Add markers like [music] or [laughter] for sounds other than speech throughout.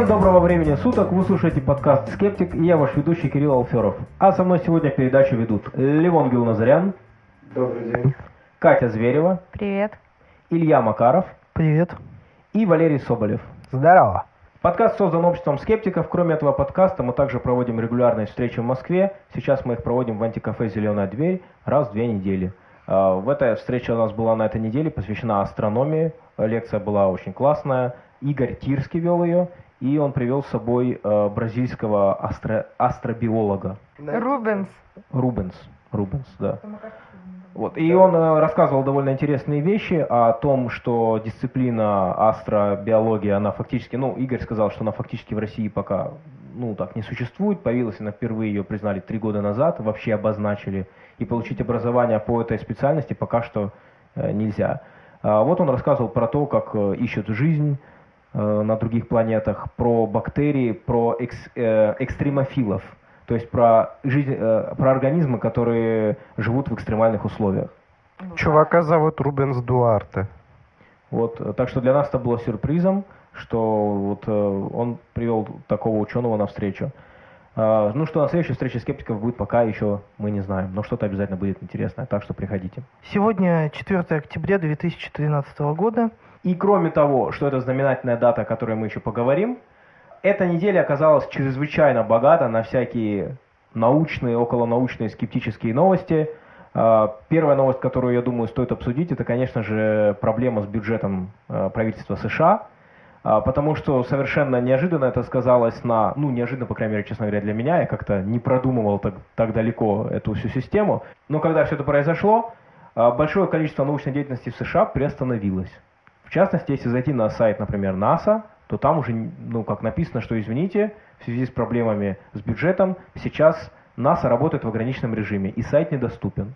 Всем доброго времени суток, вы слушаете подкаст «Скептик» и я ваш ведущий Кирилл Алферов. А со мной сегодня передачу ведут Левон Гилназарян. Добрый день. Катя Зверева. Привет. Илья Макаров. Привет. И Валерий Соболев. Здорово. Подкаст создан обществом скептиков. Кроме этого подкаста мы также проводим регулярные встречи в Москве. Сейчас мы их проводим в антикафе «Зеленая дверь» раз в две недели. А, в этой встрече у нас была на этой неделе посвящена астрономии. Лекция была очень классная. Игорь Тирский вел ее, и он привел с собой э, бразильского астро, астробиолога. Рубенс. Рубенс. Рубенс, да. Вот. И он э, рассказывал довольно интересные вещи о том, что дисциплина астробиология, она фактически, ну, Игорь сказал, что она фактически в России пока, ну, так не существует. Появилась она впервые, ее признали три года назад, вообще обозначили. И получить образование по этой специальности пока что э, нельзя. А вот он рассказывал про то, как э, ищут жизнь, на других планетах, про бактерии, про экс, э, экстремофилов, то есть про, жизнь, э, про организмы, которые живут в экстремальных условиях. Чувака зовут Рубенс Дуарте. Вот, э, так что для нас это было сюрпризом, что вот э, он привел такого ученого на встречу. Э, ну что, на следующей встрече скептиков будет пока еще мы не знаем, но что-то обязательно будет интересное, так что приходите. Сегодня 4 октября 2013 года. И кроме того, что это знаменательная дата, о которой мы еще поговорим, эта неделя оказалась чрезвычайно богата на всякие научные, околонаучные, скептические новости. А, первая новость, которую, я думаю, стоит обсудить, это, конечно же, проблема с бюджетом а, правительства США, а, потому что совершенно неожиданно это сказалось на, ну, неожиданно, по крайней мере, честно говоря, для меня, я как-то не продумывал так, так далеко эту всю систему, но когда все это произошло, большое количество научной деятельности в США приостановилось. В частности, если зайти на сайт, например, НАСА, то там уже, ну, как написано, что, извините, в связи с проблемами с бюджетом, сейчас НАСА работает в ограниченном режиме, и сайт недоступен.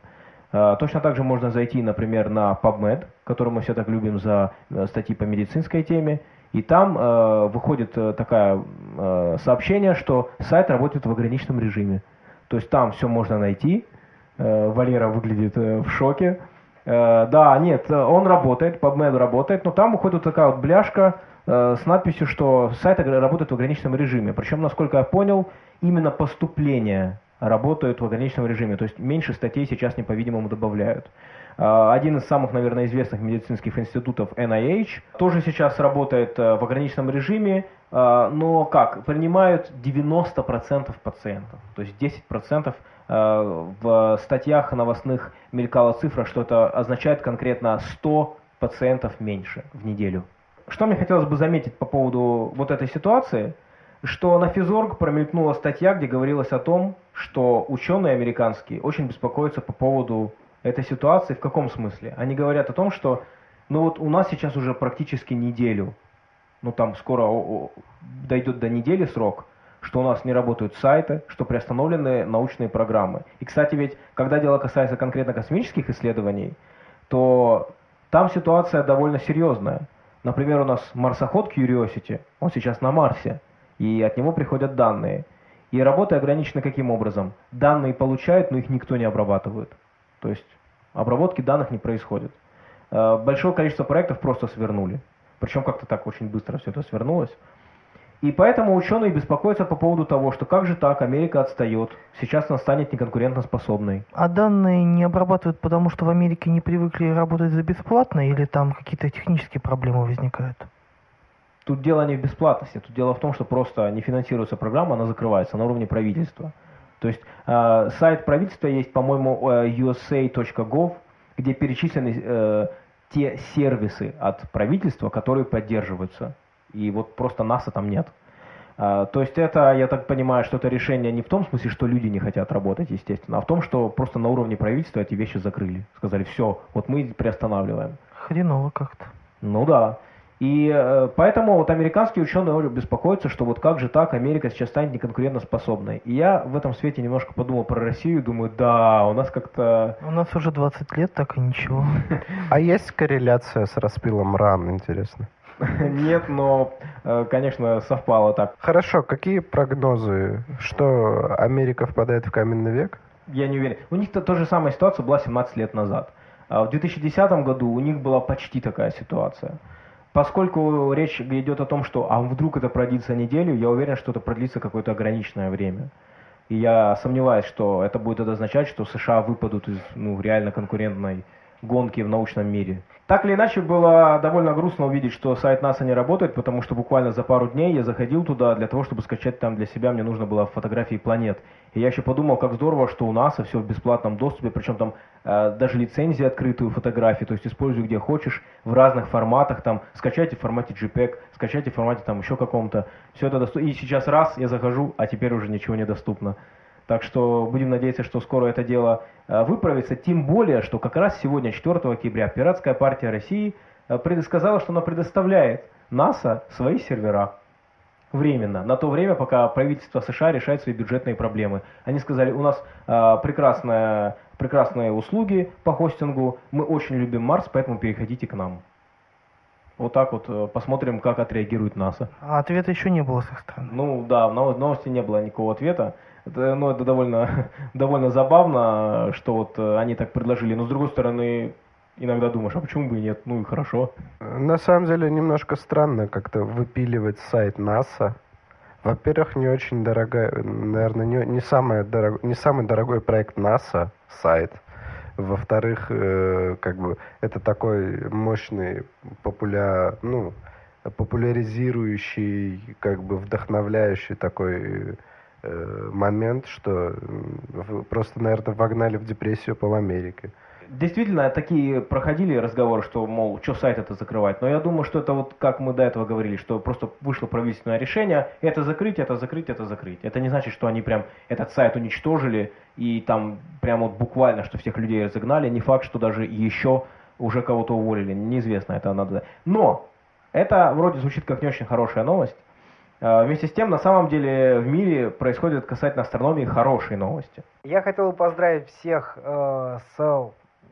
А, точно так же можно зайти, например, на PubMed, который мы все так любим за э, статьи по медицинской теме, и там э, выходит э, такое э, сообщение, что сайт работает в ограниченном режиме. То есть там все можно найти. Э, Валера выглядит э, в шоке. Э, да, нет, он работает, PubMed работает, но там уходит такая вот бляшка э, с надписью, что сайт работает в ограниченном режиме. Причем, насколько я понял, именно поступления работают в ограниченном режиме. То есть меньше статей сейчас, не по-видимому, добавляют. Э, один из самых, наверное, известных медицинских институтов NIH тоже сейчас работает в ограниченном режиме, но как? Принимают 90% пациентов. То есть 10% Э, в статьях новостных мелькала цифра, что это означает конкретно 100 пациентов меньше в неделю. Что мне хотелось бы заметить по поводу вот этой ситуации, что на Физорг промелькнула статья, где говорилось о том, что ученые американские очень беспокоятся по поводу этой ситуации. В каком смысле? Они говорят о том, что ну вот у нас сейчас уже практически неделю, ну там скоро дойдет до недели срок, что у нас не работают сайты, что приостановлены научные программы. И, кстати, ведь, когда дело касается конкретно космических исследований, то там ситуация довольно серьезная. Например, у нас марсоход Curiosity, он сейчас на Марсе, и от него приходят данные. И работа ограничена каким образом? Данные получают, но их никто не обрабатывает. То есть обработки данных не происходит. Э, большое количество проектов просто свернули. Причем как-то так очень быстро все это свернулось. И поэтому ученые беспокоятся по поводу того, что как же так, Америка отстает, сейчас она станет неконкурентоспособной. А данные не обрабатывают, потому что в Америке не привыкли работать за бесплатно, или там какие-то технические проблемы возникают? Тут дело не в бесплатности, тут дело в том, что просто не финансируется программа, она закрывается на уровне правительства. То есть э, сайт правительства есть, по-моему, э, usa.gov, где перечислены э, те сервисы от правительства, которые поддерживаются и вот просто НАСА там нет. А, то есть это, я так понимаю, что это решение не в том смысле, что люди не хотят работать, естественно, а в том, что просто на уровне правительства эти вещи закрыли. Сказали, все, вот мы приостанавливаем. Хреново как-то. Ну да. И э, поэтому вот американские ученые беспокоятся, что вот как же так, Америка сейчас станет неконкурентоспособной. И я в этом свете немножко подумал про Россию, думаю, да, у нас как-то... У нас уже 20 лет, так и ничего. [laughs] А есть корреляция с распилом ран, интересно? [laughs] Нет, но, э, конечно, совпало так. Хорошо, какие прогнозы? Что Америка впадает в каменный век? Я не уверен. У них -то, та же самая ситуация была 17 лет назад. А в 2010 году у них была почти такая ситуация. Поскольку речь идет о том, что а вдруг это продлится неделю, я уверен, что это продлится какое-то ограниченное время. И я сомневаюсь, что это будет означать, что США выпадут из ну, реально конкурентной гонки в научном мире. Так или иначе, было довольно грустно увидеть, что сайт НАСА не работает, потому что буквально за пару дней я заходил туда для того, чтобы скачать там для себя, мне нужно было фотографии планет. И я еще подумал, как здорово, что у НАСА все в бесплатном доступе, причем там э, даже лицензия открытую фотографии, то есть используй где хочешь, в разных форматах, там скачайте в формате JPEG, скачайте в формате там еще каком-то, все это доступно. И сейчас раз я захожу, а теперь уже ничего не доступно. Так что будем надеяться, что скоро это дело э, выправится, тем более, что как раз сегодня, 4 октября, Пиратская партия России э, предсказала, что она предоставляет НАСА свои сервера временно, на то время, пока правительство США решает свои бюджетные проблемы. Они сказали, у нас э, прекрасная, прекрасные услуги по хостингу, мы очень любим Марс, поэтому переходите к нам. Вот так вот посмотрим, как отреагирует НАСА. А ответа еще не было с их стороны. Ну да, в новости не было никакого ответа. Это, ну, это довольно, [laughs] довольно забавно, что вот э, они так предложили. Но с другой стороны, иногда думаешь, а почему бы и нет? Ну и хорошо. На самом деле немножко странно как-то выпиливать сайт НАСА. Во-первых, не очень дорогая, наверное, не, не, самый дорог, не самый дорогой проект НАСА сайт. Во-вторых, э, как бы это такой мощный, популя, ну, популяризирующий, как бы вдохновляющий такой момент, что просто, наверное, вогнали в депрессию пол Америки. Действительно, такие проходили разговоры, что, мол, что сайт это закрывать. Но я думаю, что это вот, как мы до этого говорили, что просто вышло правительственное решение, это закрыть, это закрыть, это закрыть. Это не значит, что они прям этот сайт уничтожили и там прям вот буквально, что всех людей разогнали. Не факт, что даже еще уже кого-то уволили. Неизвестно, это надо. Но это вроде звучит как не очень хорошая новость. А, вместе с тем, на самом деле, в мире происходят касательно астрономии хорошие новости. Я хотел бы поздравить всех э, с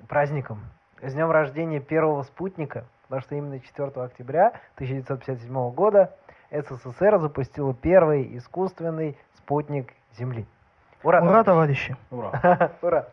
праздником, с днем рождения первого спутника, потому что именно 4 октября 1957 года СССР запустила первый искусственный спутник Земли. Ура, Ура товарищи! Ура! [laughs] Ура!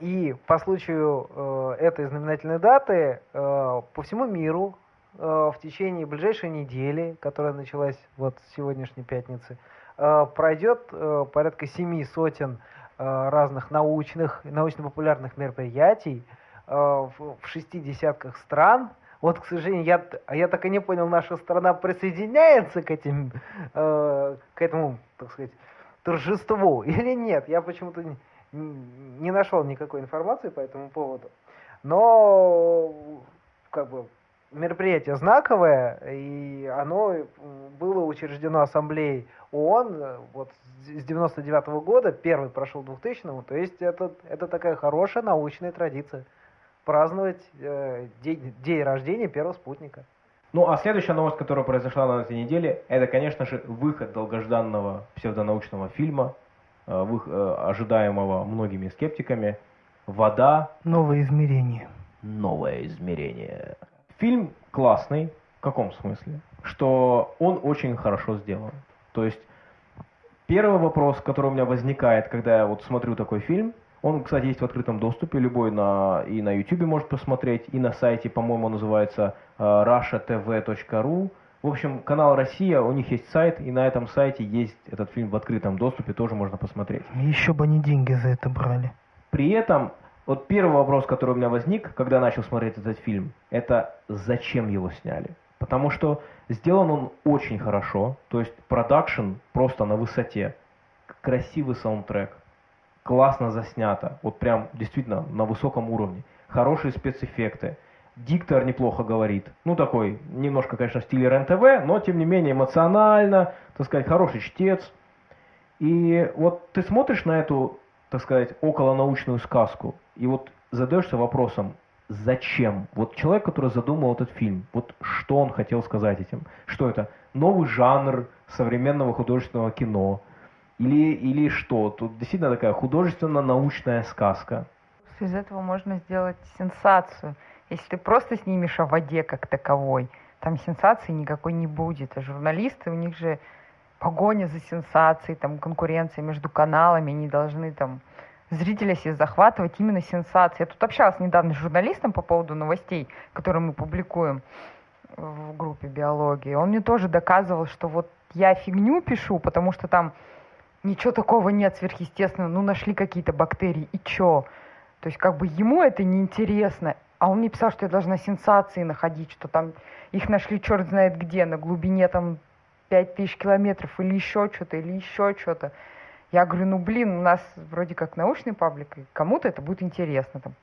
И по случаю э, этой знаменательной даты э, по всему миру в течение ближайшей недели, которая началась вот с сегодняшней пятницы, э, пройдет э, порядка семи сотен разных научных, научно-популярных мероприятий в шести десятках стран. Вот, к сожалению, я, я так и не понял, наша страна присоединяется к этим, к этому, так сказать, торжеству [laughs] или нет. Я почему-то не, не нашел никакой информации по этому поводу. Но, как бы, мероприятие знаковое, и оно было учреждено Ассамблеей ООН вот с 99 -го года, первый прошел 2000 то есть это, это такая хорошая научная традиция праздновать э, день, день рождения первого спутника. Ну, а следующая новость, которая произошла на этой неделе, это, конечно же, выход долгожданного псевдонаучного фильма, э, вы, э, ожидаемого многими скептиками «Вода». Новое измерение. Новое измерение. Фильм классный. В каком смысле? Что он очень хорошо сделан. То есть, первый вопрос, который у меня возникает, когда я вот смотрю такой фильм, он, кстати, есть в открытом доступе, любой на, и на YouTube может посмотреть, и на сайте, по-моему, называется uh, rushatv.ru. В общем, канал «Россия», у них есть сайт, и на этом сайте есть этот фильм в открытом доступе, тоже можно посмотреть. Еще бы они деньги за это брали. При этом вот первый вопрос, который у меня возник, когда начал смотреть этот фильм, это зачем его сняли? Потому что сделан он очень хорошо, то есть продакшн просто на высоте, красивый саундтрек, классно заснято, вот прям действительно на высоком уровне, хорошие спецэффекты, диктор неплохо говорит, ну такой, немножко, конечно, в стиле РЕН-ТВ, но тем не менее эмоционально, так сказать, хороший чтец. И вот ты смотришь на эту так сказать, околонаучную сказку. И вот задаешься вопросом, зачем? Вот человек, который задумал этот фильм, вот что он хотел сказать этим? Что это? Новый жанр современного художественного кино? Или, или что? Тут действительно такая художественно-научная сказка. Из этого можно сделать сенсацию. Если ты просто снимешь о воде как таковой, там сенсации никакой не будет. А журналисты, у них же погоня за сенсацией, там, конкуренция между каналами, они должны там зрителя себе захватывать именно сенсации. Я тут общалась недавно с журналистом по поводу новостей, которые мы публикуем. в группе биологии, он мне тоже доказывал, что вот я фигню пишу, потому что там ничего такого нет сверхъестественного, ну нашли какие-то бактерии, и чё? То есть как бы ему это неинтересно, а он мне писал, что я должна сенсации находить, что там их нашли черт знает где, на глубине там пять тысяч километров или еще что-то, или еще что-то. Я говорю, ну блин, у нас вроде как научный паблик, кому-то это будет интересно. Там,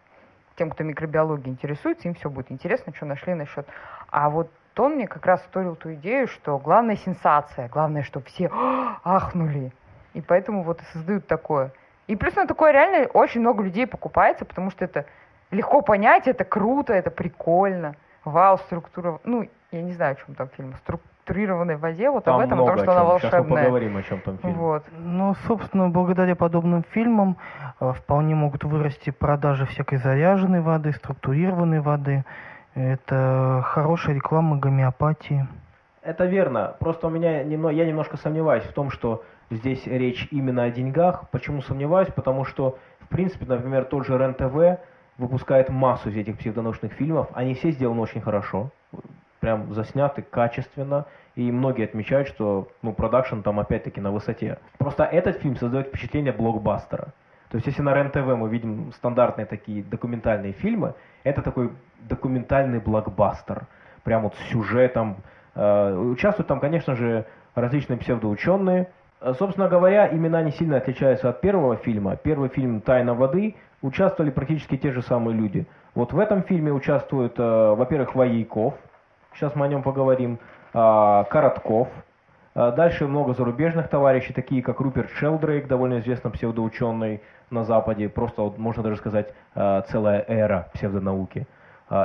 тем, кто микробиологией интересуется, им все будет интересно, что нашли насчет. А вот он мне как раз вторил ту идею, что главная сенсация, главное, чтобы все [gasps] ахнули. И поэтому вот и создают такое. И плюс на такое реально очень много людей покупается, потому что это легко понять, это круто, это прикольно. Вау, структура. Ну, я не знаю, о чем там фильм. Структурированной воде, вот Там об этом, потому что о она волшебная. Сейчас мы поговорим, о чем там фильм. Вот. Ну, собственно, благодаря подобным фильмам э, вполне могут вырасти продажи всякой заряженной воды, структурированной воды. Это хорошая реклама гомеопатии. Это верно. Просто у меня немного, я немножко сомневаюсь в том, что здесь речь именно о деньгах. Почему сомневаюсь? Потому что, в принципе, например, тот же РЕН-ТВ выпускает массу из этих псевдонаучных фильмов. Они все сделаны очень хорошо. Прям засняты качественно. И многие отмечают, что ну, продакшн там опять-таки на высоте. Просто этот фильм создает впечатление блокбастера. То есть если на РЕН-ТВ мы видим стандартные такие документальные фильмы, это такой документальный блокбастер. Прям вот с сюжетом. Э, Участвуют там, конечно же, различные псевдоученые. Э, Собственно говоря, имена не сильно отличаются от первого фильма. Первый фильм «Тайна воды» участвовали практически те же самые люди. Вот в этом фильме участвует, э, во-первых, Воейков, сейчас мы о нем поговорим, а, Коротков, а, Дальше много зарубежных товарищей, такие как Руперт Шелдрейк, довольно известный псевдоученый на Западе, просто вот можно даже сказать а, целая эра псевдонауки.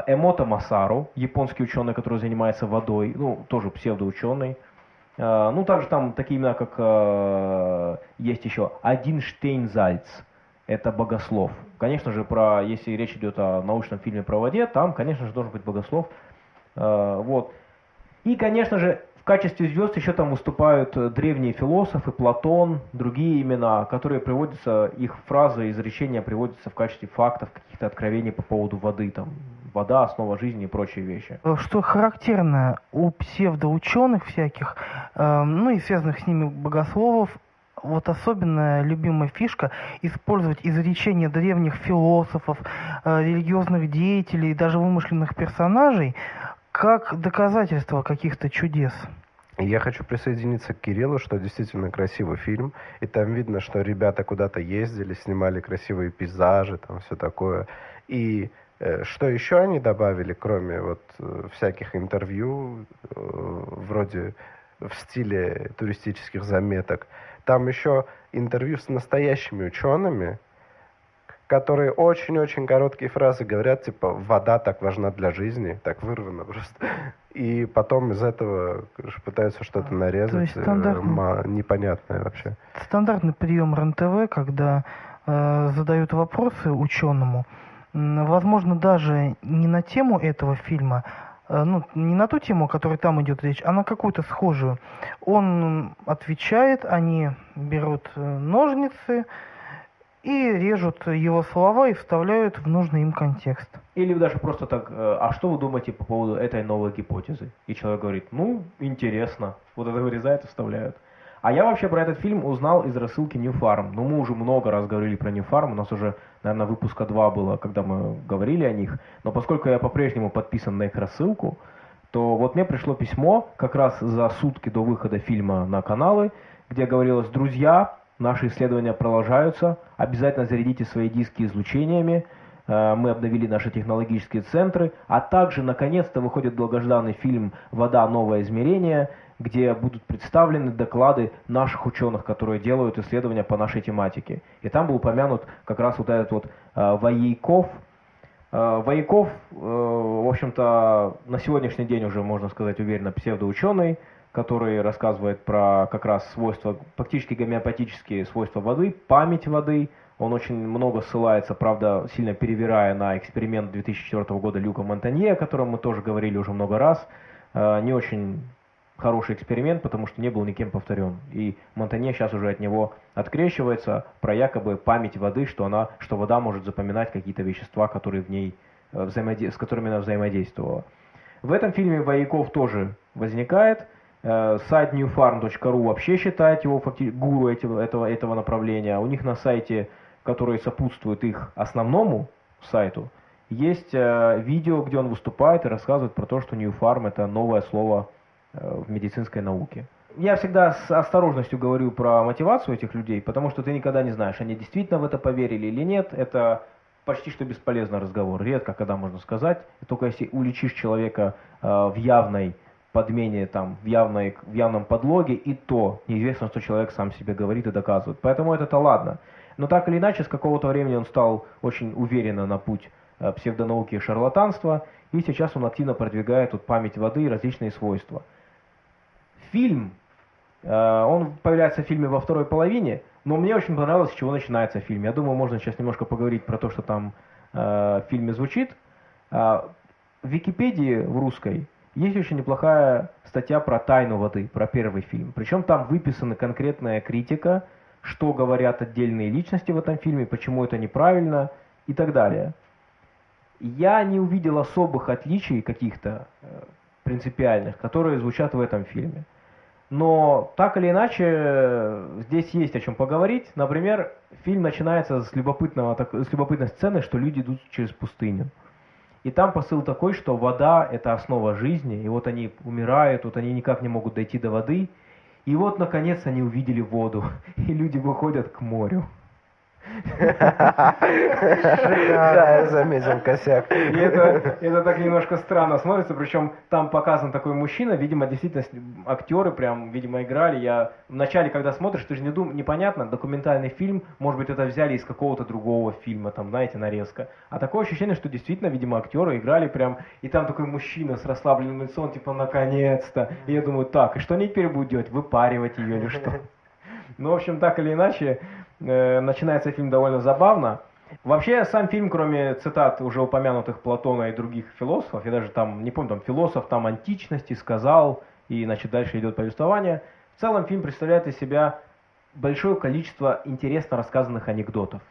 Эмото Масару, японский ученый, который занимается водой, ну, тоже псевдоученый. Ну, также там такие имена, как есть еще Один Штейнзальц, это богослов. Конечно же, про, если речь идет о научном фильме про воде, там, конечно же, должен быть богослов. А, Вот. И, конечно же, в качестве звезд еще там выступают э, древние философы, Платон, другие имена, которые приводятся, их фразы, изречения приводятся в качестве фактов, каких-то откровений по поводу воды, там, вода, основа жизни и прочие вещи. Э, Что характерно у псевдоученых всяких, э, ну и связанных с ними богословов, вот особенная любимая фишка использовать изречения древних философов, э, религиозных деятелей, даже вымышленных персонажей как доказательство каких-то чудес. Я хочу присоединиться к Кириллу, что действительно красивый фильм, и там видно, что ребята куда-то ездили, снимали красивые пейзажи, там все такое. И э, что еще они добавили, кроме вот э, всяких интервью, э, вроде в стиле туристических заметок, там еще интервью с настоящими учеными, которые очень-очень короткие фразы говорят, типа, вода так важна для жизни, так вырвано просто. И потом из этого пытаются что-то нарезать, есть э, стандартно. ма- непонятное вообще. Стандартный прием РНТВ, когда э, задают вопросы ученому, возможно, даже не на тему этого фильма, э, ну, не на ту тему, о которой там идет речь, а на какую-то схожую. Он отвечает, они берут э, ножницы и режут его слова и вставляют в нужный им контекст. Или даже просто так, э, а что вы думаете по поводу этой новой гипотезы? И человек говорит, ну, интересно. Вот это вырезают и вставляют. А я вообще про этот фильм узнал из рассылки New Farm. Ну, мы уже много раз говорили про New Farm, у нас уже, наверное, выпуска два было, когда мы говорили о них. Но поскольку я по-прежнему подписан на их рассылку, то вот мне пришло письмо как раз за сутки до выхода фильма на каналы, где говорилось, друзья, наши исследования продолжаются, обязательно зарядите свои диски излучениями, Э, мы обновили наши технологические центры, а также, наконец-то, выходит долгожданный фильм «Вода. Новое измерение», где будут представлены доклады наших ученых, которые делают исследования по нашей тематике. И там был упомянут как раз вот этот вот э, Воейков. Э, Воейков, э, в общем-то, на сегодняшний день уже, можно сказать, уверенно псевдоученый, который рассказывает про как раз свойства, фактически гомеопатические свойства воды, память воды. Он очень много ссылается, правда, сильно перевирая на эксперимент 2004 года Люка Монтанье, о котором мы тоже говорили уже много раз. Э, Не очень хороший эксперимент, потому что не был никем повторен. И Монтанье сейчас уже от него открещивается про якобы память воды, что, она, что вода может запоминать какие-то вещества, которые в ней, э, взаимоде- с которыми она взаимодействовала. В этом фильме Вояков тоже возникает. Э, сайт newfarm.ru вообще считает его гуру этого, этого, этого направления. У них на сайте, который сопутствует их основному сайту, есть э, видео, где он выступает и рассказывает про то, что New Farm это новое слово э, в медицинской науке. Я всегда с осторожностью говорю про мотивацию этих людей, потому что ты никогда не знаешь, они действительно в это поверили или нет. Это почти что бесполезный разговор. Редко, когда можно сказать. Только если уличишь человека э, в явной подмене, там, в, явной, в явном подлоге, и то неизвестно, что человек сам себе говорит и доказывает. Поэтому это-то ладно. Но так или иначе, с какого-то времени он стал очень уверенно на путь э, псевдонауки и шарлатанства, и сейчас он активно продвигает тут память воды и различные свойства. Фильм, э, он появляется в фильме во второй половине, но мне очень понравилось, с чего начинается фильм. Я думаю, можно сейчас немножко поговорить про то, что там э, в фильме звучит. В Википедии в русской есть очень неплохая статья про тайну воды, про первый фильм. Причем там выписана конкретная критика, что говорят отдельные личности в этом фильме, почему это неправильно и так далее. Я не увидел особых отличий каких-то э, принципиальных, которые звучат в этом фильме. Но так или иначе, здесь есть о чем поговорить. Например, фильм начинается с, любопытного, с любопытной сцены, что люди идут через пустыню. И там посыл такой, что вода – это основа жизни, и вот они умирают, вот они никак не могут дойти до воды, и вот, наконец, они увидели воду, [laughs] и люди выходят к морю. Да, я заметил косяк. И это, это так немножко странно смотрится, причем там показан такой мужчина, видимо, действительно актеры прям, видимо, играли. Я вначале, когда смотришь, ты же не дум, непонятно, документальный фильм, может быть, это взяли из какого-то другого фильма, там, знаете, нарезка. А такое ощущение, что действительно, видимо, актеры играли прям, и там такой мужчина с расслабленным лицом, типа, наконец-то. И я думаю, так, и что они теперь будут делать? Выпаривать ее или что? Ну, в общем, так или иначе, начинается фильм довольно забавно. Вообще, сам фильм, кроме цитат уже упомянутых Платона и других философов, я даже там, не помню, там философ там античности сказал, и, значит, дальше идет повествование, в целом фильм представляет из себя большое количество интересно рассказанных анекдотов.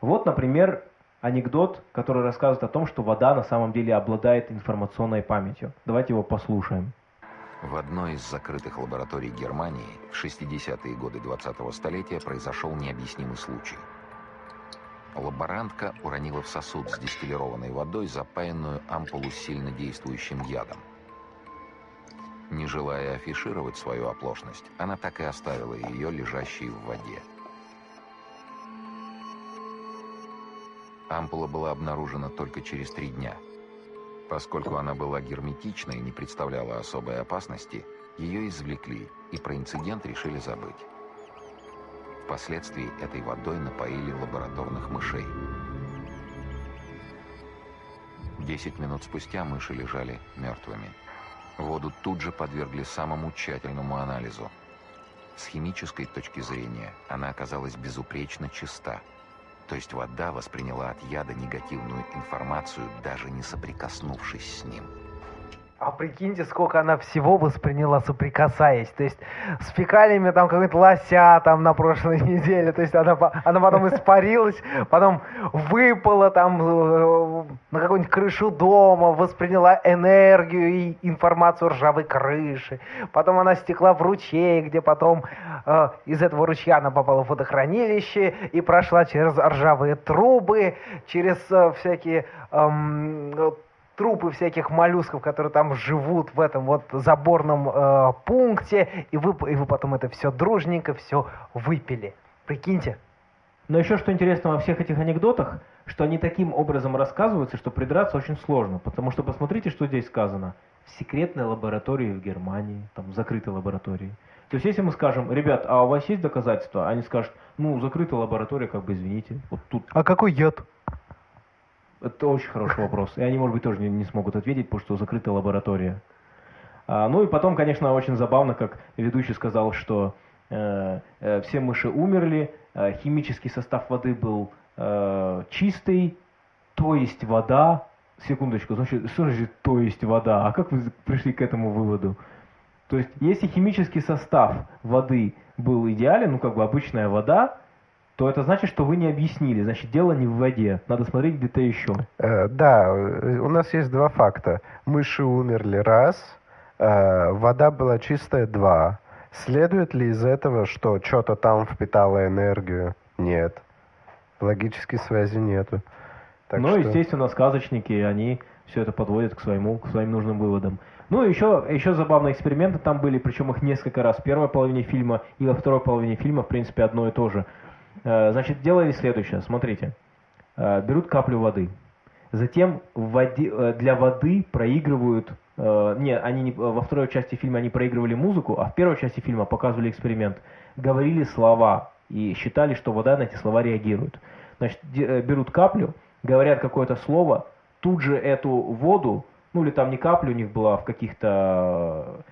Вот, например, анекдот, который рассказывает о том, что вода на самом деле обладает информационной памятью. Давайте его послушаем. В одной из закрытых лабораторий Германии в 60-е годы 20-го столетия произошел необъяснимый случай. Лаборантка уронила в сосуд с дистиллированной водой запаянную ампулу с сильнодействующим ядом. Не желая афишировать свою оплошность, она так и оставила ее лежащей в воде. Ампула была обнаружена только через три дня – Поскольку она была герметичной и не представляла особой опасности, ее извлекли и про инцидент решили забыть. Впоследствии этой водой напоили лабораторных мышей. Десять минут спустя мыши лежали мертвыми. Воду тут же подвергли самому тщательному анализу. С химической точки зрения она оказалась безупречно чиста – то есть вода восприняла от яда негативную информацию, даже не соприкоснувшись с ним. А прикиньте, сколько она всего восприняла, соприкасаясь. То есть с фекалиями там какой-то лося там на прошлой [laughs] неделе. То есть она, она потом испарилась, потом выпала там э, на какую-нибудь крышу дома, восприняла энергию и информацию ржавой крыши. Потом она стекла в ручей, где потом э, из этого ручья она попала в водохранилище и прошла через ржавые трубы, через э, всякие... Э, трупы всяких моллюсков, которые там живут в этом вот заборном э, пункте, и вы, и вы потом это все дружненько все выпили. Прикиньте. Но еще что интересно во всех этих анекдотах, что они таким образом рассказываются, что придраться очень сложно. Потому что посмотрите, что здесь сказано. В секретной лаборатории в Германии, там в закрытой лаборатории. То есть если мы скажем, ребят, а у вас есть доказательства? Они скажут, ну, закрытая лаборатория, как бы извините. Вот тут. А какой яд? Это очень хороший вопрос. И они, может быть, тоже не, не смогут ответить, потому что закрытая лаборатория. А, ну и потом, конечно, очень забавно, как ведущий сказал, что э, э, все мыши умерли, э, химический состав воды был э, чистый, то есть вода. Секундочку, значит, что значит то есть вода? А как вы пришли к этому выводу? То есть, если химический состав воды был идеален, ну как бы обычная вода, то это значит, что вы не объяснили. Значит, дело не в воде. Надо смотреть где-то еще. Э, да, э, у нас есть два факта. Мыши умерли раз, э, вода была чистая два. Следует ли из этого, что что-то там впитало энергию? Нет. Логической связи нету. Так ну, что... естественно, сказочники, они все это подводят к, своему, к своим нужным выводам. Ну, еще, еще забавные эксперименты там были, причем их несколько раз в первой половине фильма и во второй половине фильма, в принципе, одно и то же. Э, значит, делали следующее, смотрите. Э, берут каплю воды, затем в воде, э, для воды проигрывают... Не, они не, во второй части фильма они проигрывали музыку, а в первой части фильма показывали эксперимент. Говорили слова и считали, что вода на эти слова реагирует. Значит, берут каплю, говорят какое-то слово, тут же эту воду ну или там не капля у них была в каких-то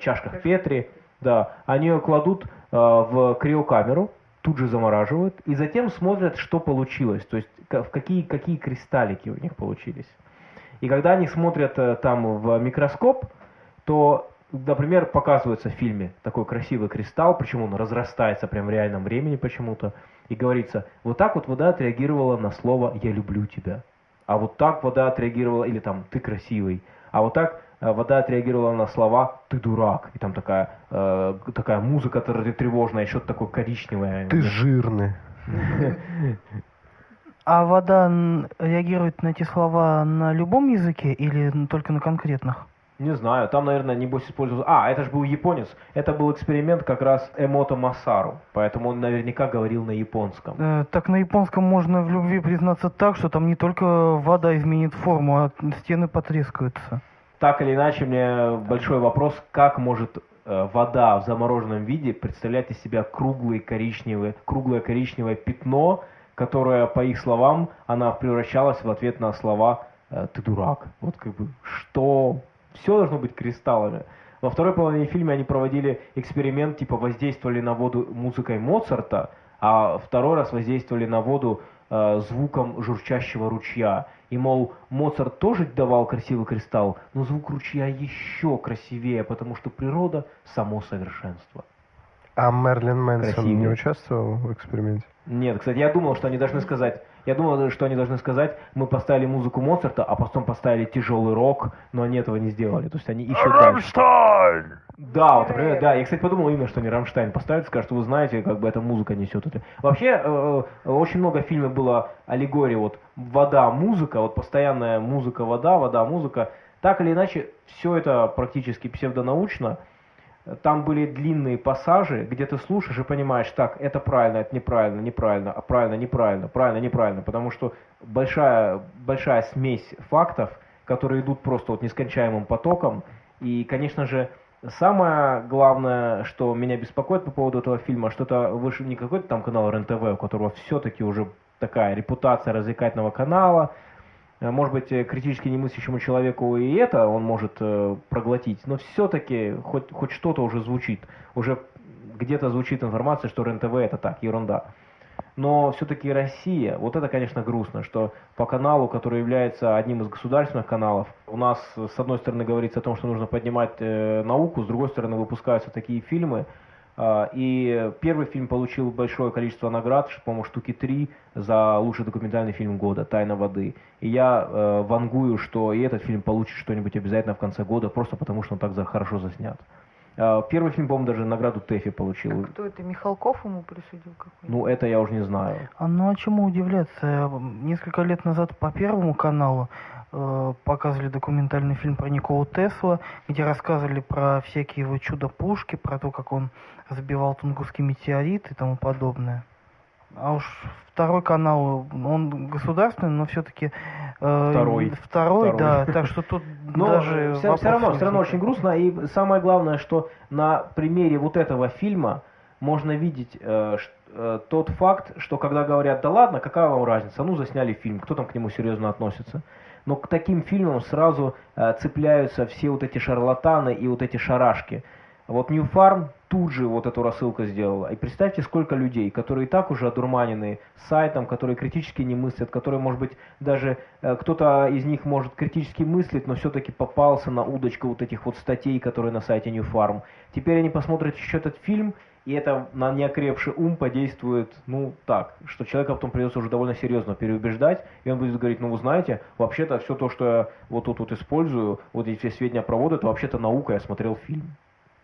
чашках Петри, да, они ее кладут в криокамеру, тут же замораживают, и затем смотрят, что получилось, то есть в какие, какие кристаллики у них получились. И когда они смотрят э, там в микроскоп, то, например, показывается в фильме такой красивый кристалл, причем он разрастается прямо в реальном времени почему-то, и говорится, вот так вот вода отреагировала на слово «я люблю тебя». А вот так вода отреагировала, или там «ты красивый», а вот так вода отреагировала на слова «ты дурак», и там такая, э, такая музыка тревожная, что-то такое коричневое. Ты жирный. А вода реагирует на эти слова на любом языке или только на конкретных? Не знаю, там, наверное, небось использовал... А, это же был японец. Это был эксперимент как раз Эмото Масару, поэтому он наверняка говорил на японском. Э, так на японском можно в любви признаться так, что там не только вода изменит форму, а стены потрескаются. Так или иначе, мне большой вопрос, как может э, вода в замороженном виде представлять из себя круглый коричневый, круглое коричневое пятно, которое, по их словам, она превращалась в ответ на слова э, «ты дурак». Вот как бы, что все должно быть кристаллами. Во второй половине фильма они проводили эксперимент, типа воздействовали на воду музыкой Моцарта, а второй раз воздействовали на воду э, звуком журчащего ручья. И, мол, Моцарт тоже давал красивый кристалл, но звук ручья еще красивее, потому что природа – само совершенство. А Мерлин Мэнсон не участвовал в эксперименте? Нет, кстати, я думал, что они должны сказать, я думал, что они должны сказать, мы поставили музыку Моцарта, а потом поставили тяжелый рок, но они этого не сделали. То есть они ищут Рамштайн! Дальше. Да, вот, например, да. Я, кстати, подумал именно, что они Рамштайн поставят, скажут, вы знаете, как бы эта музыка несет это. Вообще, э, э, очень много фильмов было аллегории, вот вода, музыка, вот постоянная музыка, вода, вода, музыка. Так или иначе, все это практически псевдонаучно там были длинные пассажи, где ты слушаешь и понимаешь, так, это правильно, это неправильно, неправильно, а правильно, неправильно, правильно, неправильно, потому что большая, большая смесь фактов, которые идут просто вот нескончаемым потоком, и, конечно же, самое главное, что меня беспокоит по поводу этого фильма, что это выше не какой-то там канал РЕН-ТВ, у которого все-таки уже такая репутация развлекательного канала, Э, может быть, э, критически немыслящему человеку и это он может э, проглотить, но все-таки хоть, хоть что-то уже звучит. Уже где-то звучит информация, что РЕН-ТВ это так, ерунда. Но все-таки Россия, вот это, конечно, грустно, что по каналу, который является одним из государственных каналов, у нас, с одной стороны, говорится о том, что нужно поднимать э, науку, с другой стороны, выпускаются такие фильмы, а, и первый фильм получил большое количество наград, по-моему, штуки три за лучший документальный фильм года «Тайна воды». И я э, вангую, что и этот фильм получит что-нибудь обязательно в конце года, просто потому что он так за, хорошо заснят. Э, первый фильм, по-моему, даже награду ТЭФИ получил. А кто это, Михалков ему присудил какой-нибудь? Ну, это я уже не знаю. А ну, а чему удивляться? Несколько лет назад по Первому каналу Э, показывали документальный фильм про Николу Тесла, где рассказывали про всякие его чудо-пушки, про то, как он сбивал Тунгусский метеорит и тому подобное. А уж второй канал, он государственный, но все-таки... Э, второй. Второй, второй. да, так что тут [laughs] но даже... Все, все равно, все равно очень грустно, и самое главное, что на примере вот этого фильма можно видеть э, э, тот факт, что когда говорят, да ладно, какая вам разница, ну засняли фильм, кто там к нему серьезно относится но к таким фильмам сразу э, цепляются все вот эти шарлатаны и вот эти шарашки. Вот New Farm тут же вот эту рассылку сделала. И представьте, сколько людей, которые и так уже одурманены сайтом, которые критически не мыслят, которые, может быть, даже э, кто-то из них может критически мыслить, но все-таки попался на удочку вот этих вот статей, которые на сайте New Farm. Теперь они посмотрят еще этот фильм, и это на неокрепший ум подействует, ну, так, что человека потом придется уже довольно серьезно переубеждать, и он будет говорить, ну, вы знаете, вообще-то все то, что я вот тут вот использую, вот эти все сведения про воду, это вообще-то наука, я смотрел фильм.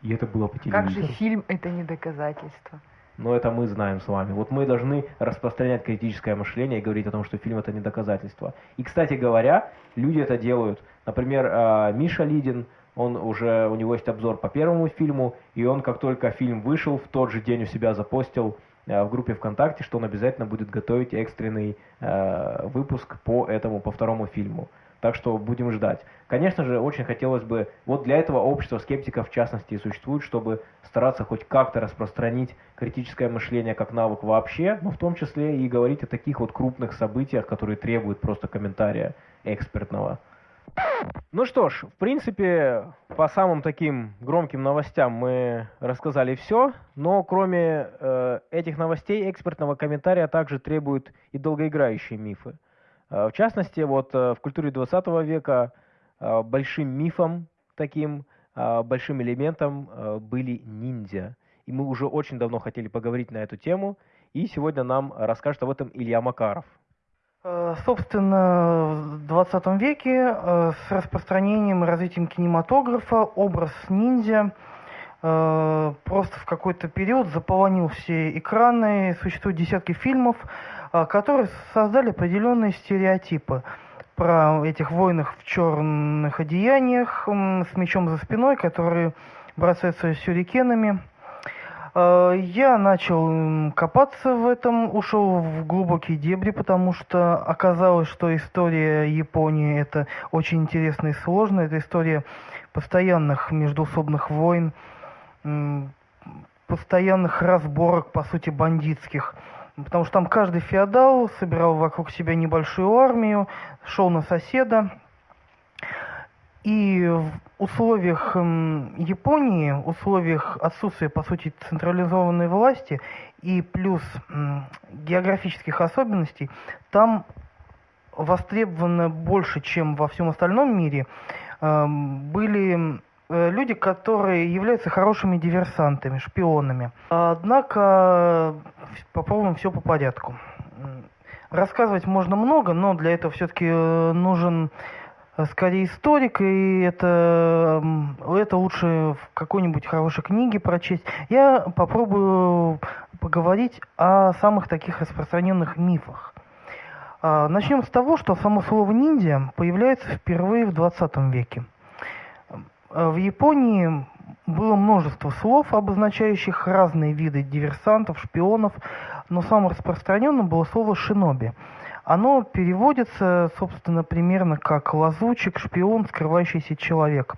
И это было по телевизору. Как же фильм это не доказательство? Но это мы знаем с вами. Вот мы должны распространять критическое мышление и говорить о том, что фильм это не доказательство. И, кстати говоря, люди это делают. Например, а, Миша Лидин, он уже, у него есть обзор по первому фильму, и он, как только фильм вышел, в тот же день у себя запостил э, в группе ВКонтакте, что он обязательно будет готовить экстренный э, выпуск по этому, по второму фильму. Так что будем ждать. Конечно же, очень хотелось бы, вот для этого общество скептиков в частности и существует, чтобы стараться хоть как-то распространить критическое мышление как навык вообще, но в том числе и говорить о таких вот крупных событиях, которые требуют просто комментария экспертного. Ну что ж, в принципе, по самым таким громким новостям мы рассказали все, но кроме э, этих новостей экспертного комментария также требуют и долгоиграющие мифы. Э, в частности, вот э, в культуре 20 века э, большим мифом таким, большим элементом были ниндзя. И мы уже очень давно хотели поговорить на эту тему, и сегодня нам расскажет об этом Илья Макаров. Собственно, в 20 веке с распространением и развитием кинематографа образ ниндзя просто в какой-то период заполонил все экраны. Существуют десятки фильмов, которые создали определенные стереотипы про этих воинов в черных одеяниях с мечом за спиной, которые бросаются сюрикенами – Э, я начал копаться в этом, ушел в глубокие дебри, потому что оказалось, что история Японии это очень интересно и сложно. Это история постоянных междуусобных войн, постоянных разборок, по сути, бандитских. Потому что там каждый феодал собирал вокруг себя небольшую армию, шел на соседа, и в условиях Японии, в условиях отсутствия, по сути, централизованной власти и плюс географических особенностей, там востребовано больше, чем во всем остальном мире, были э, люди, которые являются хорошими диверсантами, шпионами. Однако попробуем все по порядку. Рассказывать можно много, но для этого все-таки э, нужен Э, скорее историк, и это, это лучше в какой-нибудь хорошей книге прочесть. Я попробую поговорить о самых таких распространенных мифах. А, начнем с того, что само слово ниндзя появляется впервые в 20 веке. Э, в Японии было множество слов, обозначающих разные виды диверсантов, шпионов, но самым распространенным было слово шиноби – оно переводится, собственно, примерно как лазучик, шпион, скрывающийся человек.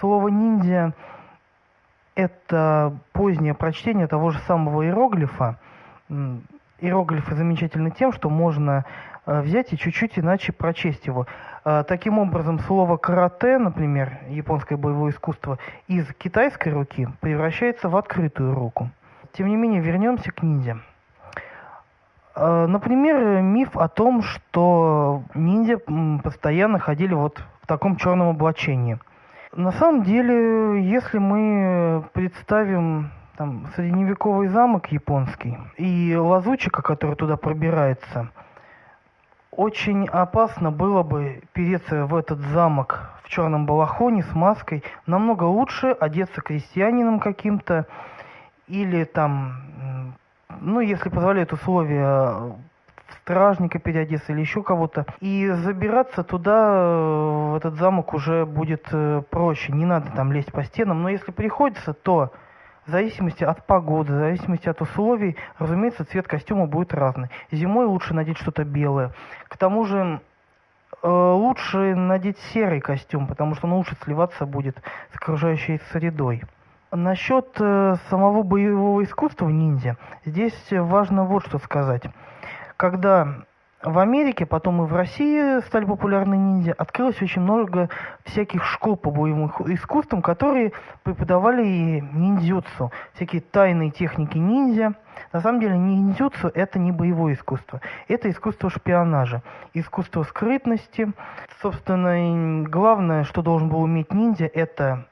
Слово ниндзя – это позднее прочтение того же самого иероглифа. Иероглифы замечательны тем, что можно взять и чуть-чуть иначе прочесть его. Э, таким образом, слово карате, например, японское боевое искусство, из китайской руки превращается в открытую руку. Тем не менее, вернемся к ниндзя. Э, например, миф о том, что ниндзя постоянно ходили вот в таком черном облачении. На самом деле, если мы представим там, средневековый замок японский и лазучика, который туда пробирается, очень опасно было бы переться в этот замок в черном балахоне с маской. Намного лучше одеться крестьянином каким-то или там ну, если позволяют условия стражника переодеться или еще кого-то. И забираться туда, э, в этот замок, уже будет э, проще. Не надо там лезть по стенам. Но если приходится, то в зависимости от погоды, в зависимости от условий, разумеется, цвет костюма будет разный. Зимой лучше надеть что-то белое. К тому же э, лучше надеть серый костюм, потому что он лучше сливаться будет с окружающей средой. Насчет э, самого боевого искусства ниндзя, здесь важно вот что сказать. Когда в Америке, потом и в России стали популярны ниндзя, открылось очень много всяких школ по боевым искусствам, которые преподавали и ниндзюцу, всякие тайные техники ниндзя. На самом деле ниндзюцу это не боевое искусство, это искусство шпионажа, искусство скрытности. Собственно, главное, что должен был уметь ниндзя, это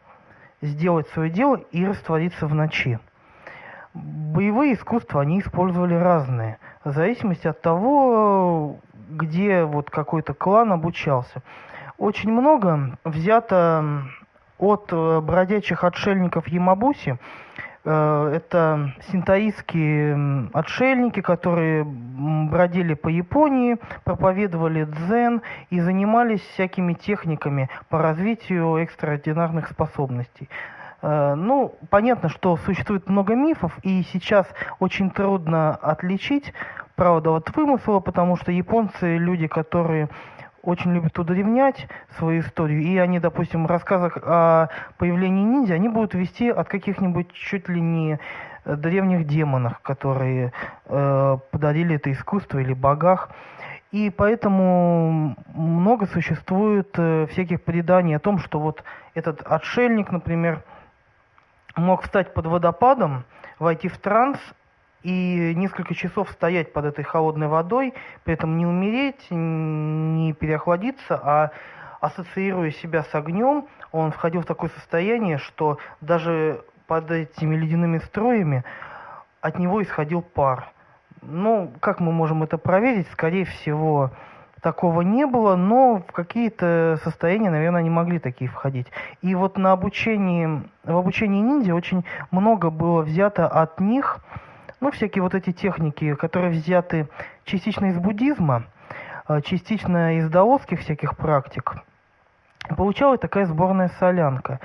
сделать свое дело и раствориться в ночи. боевые искусства они использовали разные, в зависимости от того, где вот какой-то клан обучался. Очень много взято от э, бродячих отшельников Ямабуси, Э, это синтаистские отшельники, которые бродили по Японии, проповедовали дзен и занимались всякими техниками по развитию экстраординарных способностей. Э, ну, понятно, что существует много мифов, и сейчас очень трудно отличить правду от вымысла, потому что японцы люди, которые очень любят удревнять свою историю, и они, допустим, в рассказах о появлении ниндзя, они будут вести от каких-нибудь чуть ли не э, древних демонов, которые э, подарили это искусство, или богах. И поэтому много существует э, всяких преданий о том, что вот этот отшельник, например, мог встать под водопадом, войти в транс и несколько часов стоять под этой холодной водой, при этом не умереть, не переохладиться, а ассоциируя себя с огнем, он входил в такое состояние, что даже под этими ледяными строями от него исходил пар. Ну, как мы можем это проверить? Скорее всего, такого не было, но в какие-то состояния, наверное, они могли такие входить. И вот на обучении, в обучении ниндзя очень много было взято от них, ну, всякие вот эти техники, которые взяты частично из буддизма, а, частично из даосских всяких практик, получалась такая сборная солянка,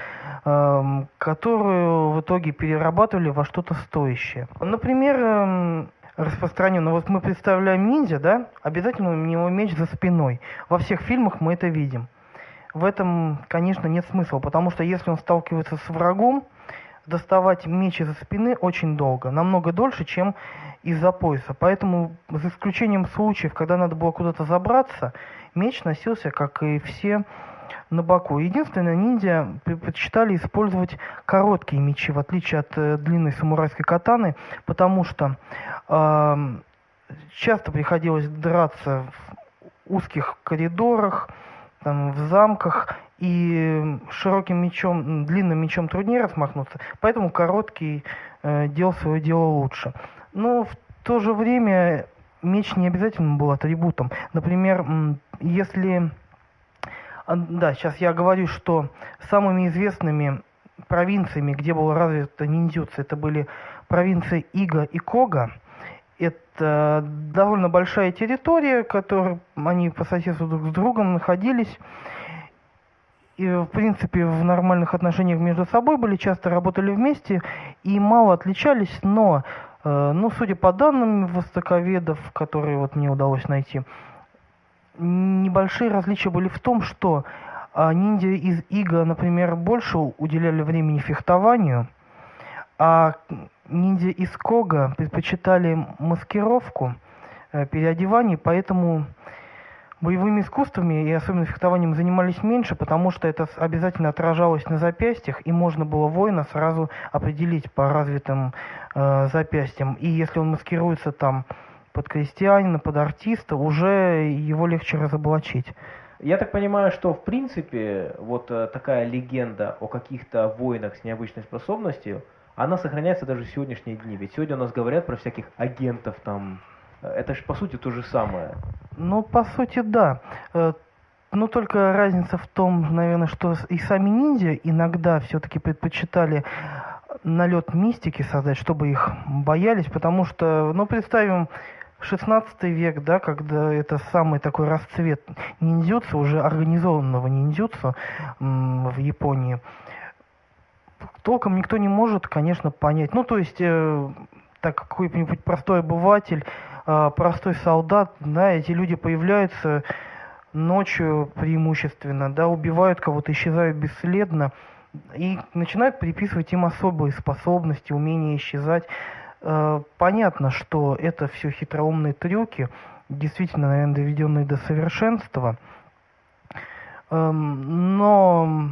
которую в итоге перерабатывали во что-то стоящее. Например, распространенно, вот мы представляем ниндзя, да, обязательно у него меч за спиной. Во всех фильмах мы это видим. В этом, конечно, нет смысла, потому что если он сталкивается с врагом, доставать меч из-за спины очень долго, намного дольше, чем из-за пояса. Поэтому, за исключением случаев, когда надо было куда-то забраться, меч носился, как и все, на боку. Единственное, ниндзя предпочитали использовать короткие мечи, в отличие от э, длинной самурайской катаны, потому что э, часто приходилось драться в узких коридорах, там, в замках, и широким мечом, длинным мечом труднее размахнуться, поэтому короткий э, делал свое дело лучше. Но в то же время меч не обязательно был атрибутом. Например, если... А, да, сейчас я говорю, что самыми известными провинциями, где было развито ниндзюцу, это были провинции Ига и Кога. Это довольно большая территория, которой они по соседству друг с другом находились и, в принципе, в нормальных отношениях между собой были, часто работали вместе и мало отличались, но, э, ну, судя по данным востоковедов, которые вот мне удалось найти, небольшие различия были в том, что э, ниндзя из Ига, например, больше уделяли времени фехтованию, а ниндзя из Кога предпочитали маскировку, э, переодевание, поэтому боевыми искусствами и особенно фехтованием занимались меньше, потому что это обязательно отражалось на запястьях, и можно было воина сразу определить по развитым э, запястьям. И если он маскируется там под крестьянина, под артиста, уже его легче разоблачить. Я так понимаю, что в принципе вот э, такая легенда о каких-то воинах с необычной способностью, она сохраняется даже в сегодняшние дни. Ведь сегодня у нас говорят про всяких агентов там, это же по сути то же самое. Ну, по сути, да. Э, но только разница в том, наверное, что и сами ниндзя иногда все-таки предпочитали налет мистики создать, чтобы их боялись, потому что, ну, представим, 16 век, да, когда это самый такой расцвет ниндзюцу, уже организованного ниндзюцу в Японии, толком никто не может, конечно, понять. Ну, то есть, э, так какой-нибудь простой обыватель а, простой солдат, да, эти люди появляются ночью преимущественно, да, убивают кого-то, исчезают бесследно и начинают приписывать им особые способности, умения исчезать. А, понятно, что это все хитроумные трюки, действительно, наверное, доведенные до совершенства. Но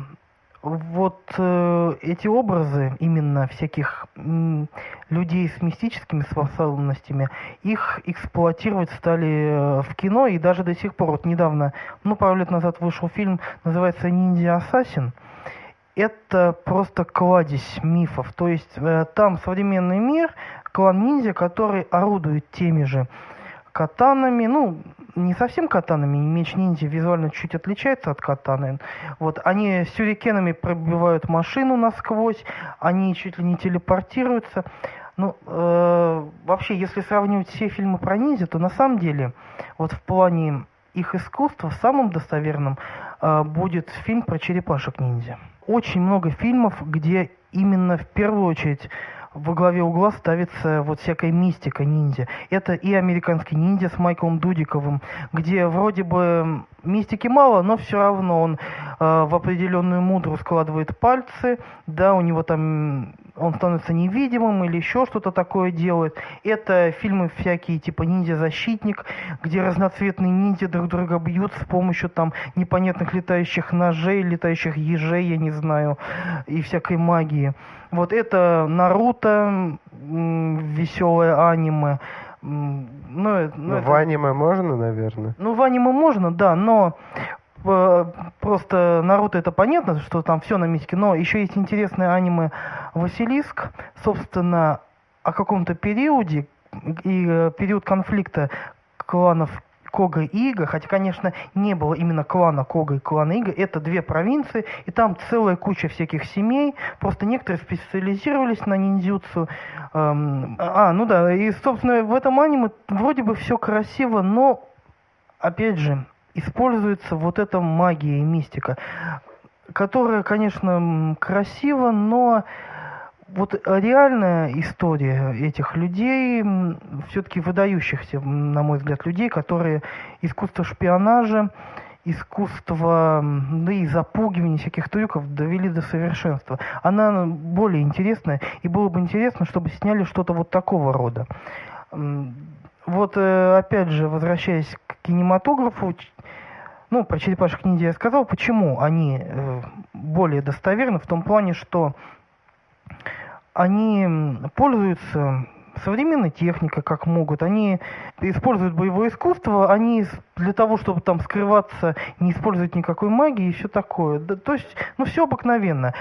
вот э, эти образы именно всяких людей с мистическими способностями, их эксплуатировать стали э, в кино и даже до сих пор. Вот недавно, ну пару лет назад вышел фильм, называется «Ниндзя Ассасин». это просто кладезь мифов. То есть э, там современный мир, клан ниндзя, который орудует теми же катанами, ну, не совсем катанами, меч ниндзя визуально чуть отличается от катаны. Вот, они сюрикенами пробивают машину насквозь, они чуть ли не телепортируются. Ну, э, вообще, если сравнивать все фильмы про ниндзя, то на самом деле, вот в плане их искусства, самым достоверным э, будет фильм про черепашек ниндзя. Очень много фильмов, где именно в первую очередь во главе угла ставится вот всякая мистика ниндзя. Это и американский ниндзя с Майклом Дудиковым, где вроде бы мистики мало, но все равно он э, в определенную мудру складывает пальцы, да, у него там он становится невидимым или еще что-то такое делает. Это фильмы всякие типа «Ниндзя-защитник», где разноцветные ниндзя друг друга бьют с помощью там непонятных летающих ножей, летающих ежей, я не знаю, и всякой магии. Вот это Наруто, веселое аниме. Ну, ну, ну это... в аниме можно, наверное? Ну, в аниме можно, да, но э, просто Наруто это понятно, что там все на мистике, но еще есть интересное аниме Василиск, собственно, о каком-то периоде, и э, период конфликта кланов Кога и Ига, хотя, конечно, не было именно клана Кога и клана Ига, это две провинции, и там целая куча всяких семей, просто некоторые специализировались на ниндзюцу. Эм, а, ну да, и, собственно, в этом аниме вроде бы все красиво, но, опять же, используется вот эта магия и мистика, которая, конечно, красива, но вот реальная история этих людей, все-таки выдающихся, на мой взгляд, людей, которые искусство шпионажа, искусство, да и запугивания всяких трюков довели до совершенства. Она более интересная, и было бы интересно, чтобы сняли что-то вот такого рода. Вот, э, опять же, возвращаясь к кинематографу, ну, про черепашек ниндзя я сказал, почему они э, более достоверны, в том плане, что они пользуются современной техникой, как могут. Они используют боевое искусство, они для того, чтобы там скрываться, не используют никакой магии и все такое. То есть, ну, все обыкновенно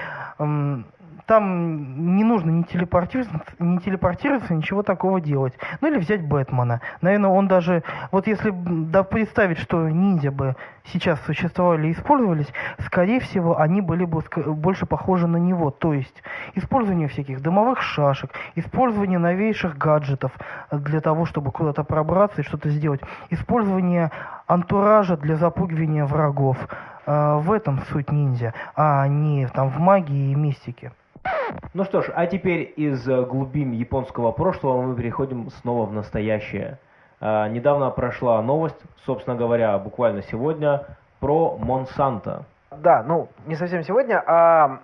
там не нужно не телепортироваться, не телепортироваться, ничего такого делать. Ну или взять Бэтмена. Наверное, он даже, вот если да, представить, что ниндзя бы сейчас существовали и использовались, скорее всего, они были бы больше похожи на него. То есть использование всяких дымовых шашек, использование новейших гаджетов для того, чтобы куда-то пробраться и что-то сделать, использование антуража для запугивания врагов. А, в этом суть ниндзя, а не там в магии и мистике. Ну что ж, а теперь из э, глубин японского прошлого мы переходим снова в настоящее. А, недавно прошла новость, собственно говоря, буквально сегодня, про Монсанто. Да, ну, не совсем сегодня, а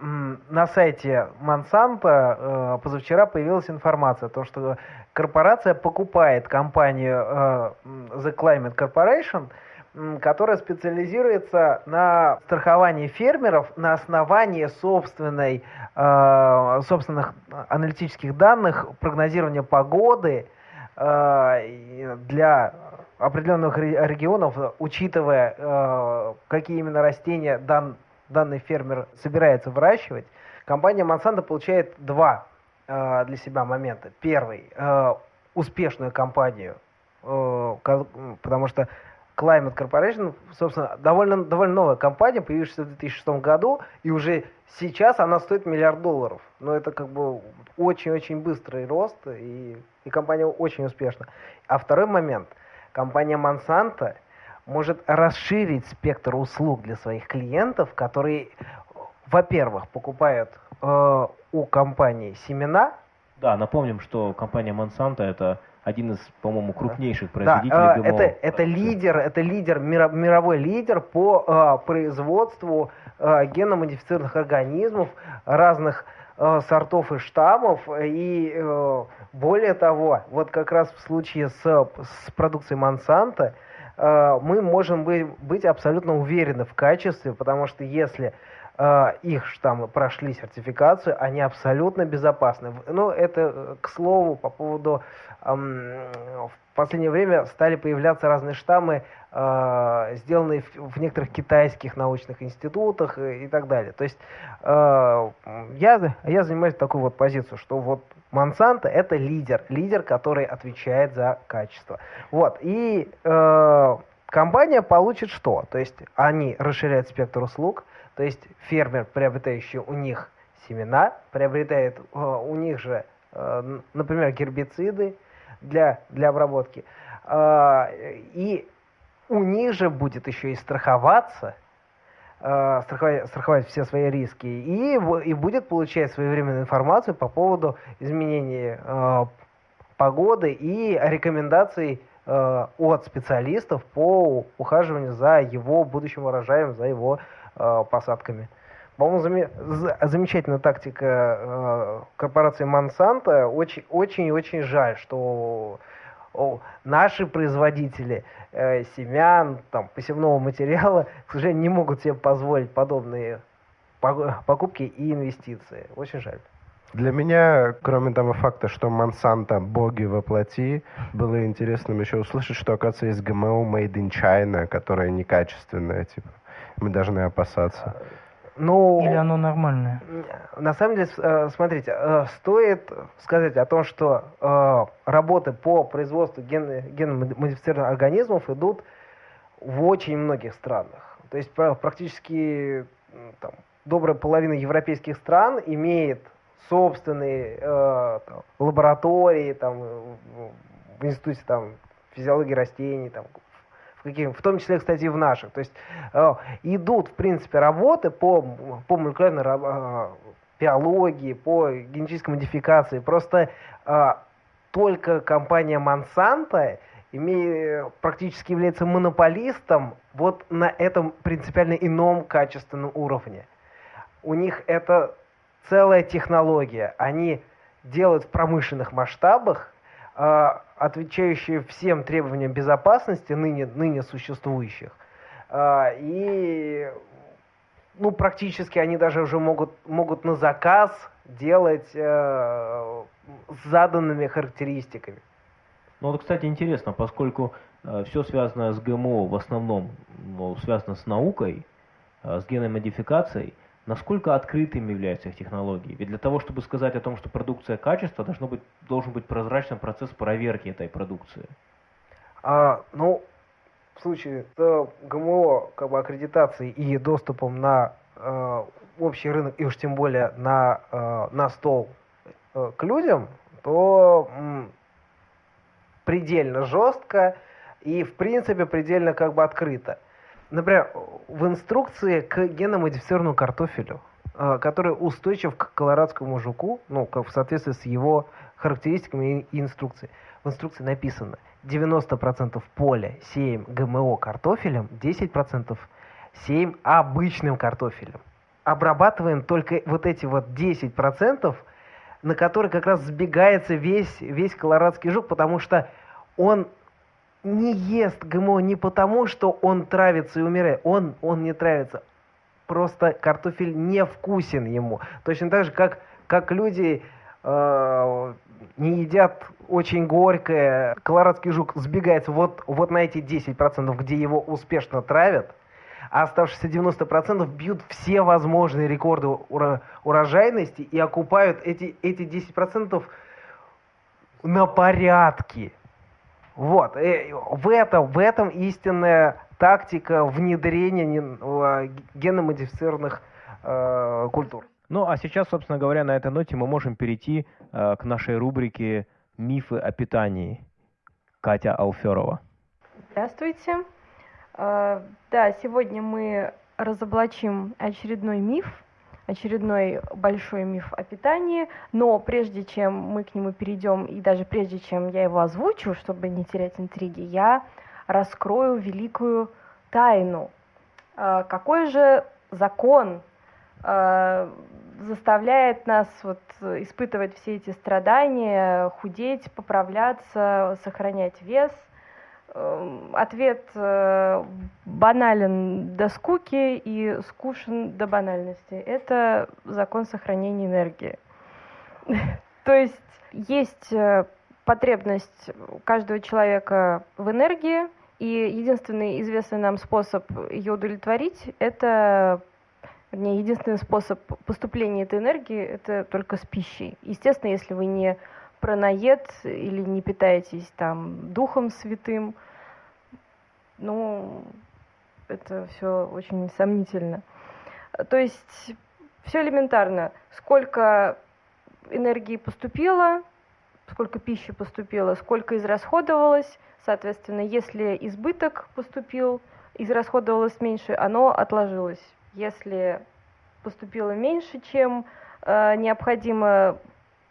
на сайте Монсанто э, позавчера появилась информация о том, что корпорация покупает компанию э, The Climate Corporation – которая специализируется на страховании фермеров на основании собственной, э, собственных аналитических данных, прогнозирования погоды э, для определенных регионов, учитывая, э, какие именно растения дан, данный фермер собирается выращивать. Компания Monsanto получает два э, для себя момента. Первый э, – успешную компанию, э, потому что Climate Corporation, собственно, довольно, довольно новая компания, появившаяся в 2006 году, и уже сейчас она стоит миллиард долларов. Но это как бы очень-очень быстрый рост, и, и компания очень успешна. А второй момент. Компания Monsanto может расширить спектр услуг для своих клиентов, которые, во-первых, покупают э, у компании семена. Да, напомним, что компания Monsanto это один из, по-моему, крупнейших производителей да, ГМО. Это, это лидер, это лидер, мировой лидер по э, производству э, генно-модифицированных организмов разных э, сортов и штаммов. И э, более того, вот как раз в случае с, с продукцией Монсанто э, мы можем быть, быть абсолютно уверены в качестве, потому что если э, их штаммы прошли сертификацию, они абсолютно безопасны. Ну, это, к слову, по поводу последнее время стали появляться разные штаммы, э, сделанные в, в некоторых китайских научных институтах и, так далее. То есть э, я, я занимаюсь такой вот позицию, что вот Монсанто это лидер, лидер, который отвечает за качество. Вот, и э, компания получит что? То есть они расширяют спектр услуг, то есть фермер, приобретающий у них семена, приобретает э, у них же, э, например, гербициды для, для обработки. Э, и у них же будет еще и страховаться, страховать, страховать все свои риски, и, и будет получать своевременную информацию по поводу изменений погоды и рекомендаций от специалистов по ухаживанию за его будущим урожаем, за его посадками. По-моему, зам... замечательная тактика э, корпорации Monsanto. Очень-очень жаль, что наши производители э, семян, там, посевного материала, к сожалению, не могут себе позволить подобные покупки и инвестиции. Очень жаль. Для меня, кроме того факта, что Монсанто боги воплоти, было интересным еще услышать, что, оказывается, есть ГМО Made in China, которое некачественное, типа. Мы должны опасаться. Ну, Или оно нормальное? На самом деле, э, смотрите, э, стоит сказать о том, что э, работы по производству ген, генно-модифицированных организмов идут в очень многих странах. То есть практически там, добрая половина европейских стран имеет собственные э, там, лаборатории там, в институте там, физиологии растений, там, в, каких, в том числе, кстати, и в наших. То есть э, идут, в принципе, работы по, по молекулярной э, биологии, по генетической модификации. Просто э, только компания Monsanto имея, практически является монополистом вот на этом принципиально ином качественном уровне. У них это целая технология. Они делают в промышленных масштабах отвечающие всем требованиям безопасности ныне, ныне существующих. А, и ну, практически они даже уже могут, могут на заказ делать э, с заданными характеристиками. Ну вот, кстати, интересно, поскольку э, все связанное с ГМО в основном ну, связано с наукой, э, с генной модификацией, насколько открытыми являются их технологии. Ведь для того, чтобы сказать о том, что продукция качества, должно быть, должен быть прозрачный процесс проверки этой продукции. А, ну, в случае с ГМО как бы, аккредитацией и доступом на э, общий рынок, и уж тем более на, э, на стол э, к людям, то м, предельно жестко и, в принципе, предельно как бы открыто. Например, в инструкции к геномодифицированному картофелю, э, который устойчив к колорадскому жуку, ну, в соответствии с его характеристиками и инструкцией, в инструкции написано 90% поля сеем ГМО картофелем, 10% сеем обычным картофелем. Обрабатываем только вот эти вот 10%, на которые как раз сбегается весь, весь колорадский жук, потому что он не ест ГМО не потому, что он травится и умирает. Он, он не травится. Просто картофель не вкусен ему. Точно так же, как, как люди э, не едят очень горькое, колорадский жук сбегается вот, вот на эти 10%, где его успешно травят, а оставшиеся 90% бьют все возможные рекорды уро урожайности и окупают эти, эти 10% на порядке. Вот. И э, в, этом, в этом истинная тактика внедрения э, геномодифицированных э, культур. Ну, а сейчас, собственно говоря, на этой ноте мы можем перейти э, к нашей рубрике «Мифы о питании». Катя Алферова. Здравствуйте. Э, да, сегодня мы разоблачим очередной миф – очередной большой миф о питании, но прежде чем мы к нему перейдем, и даже прежде чем я его озвучу, чтобы не терять интриги, я раскрою великую тайну. А, какой же закон а, заставляет нас вот испытывать все эти страдания, худеть, поправляться, сохранять вес – ответ э, банален до скуки и скучен до банальности. Это закон сохранения энергии. [laughs] То есть есть э, потребность каждого человека в энергии, и единственный известный нам способ ее удовлетворить – это вернее, единственный способ поступления этой энергии – это только с пищей. Естественно, если вы не пронаед или не питаетесь там духом святым, ну, это все очень сомнительно. То есть все элементарно. Сколько энергии поступило, сколько пищи поступило, сколько израсходовалось, соответственно, если избыток поступил, израсходовалось меньше, оно отложилось. Если поступило меньше, чем э, необходимо,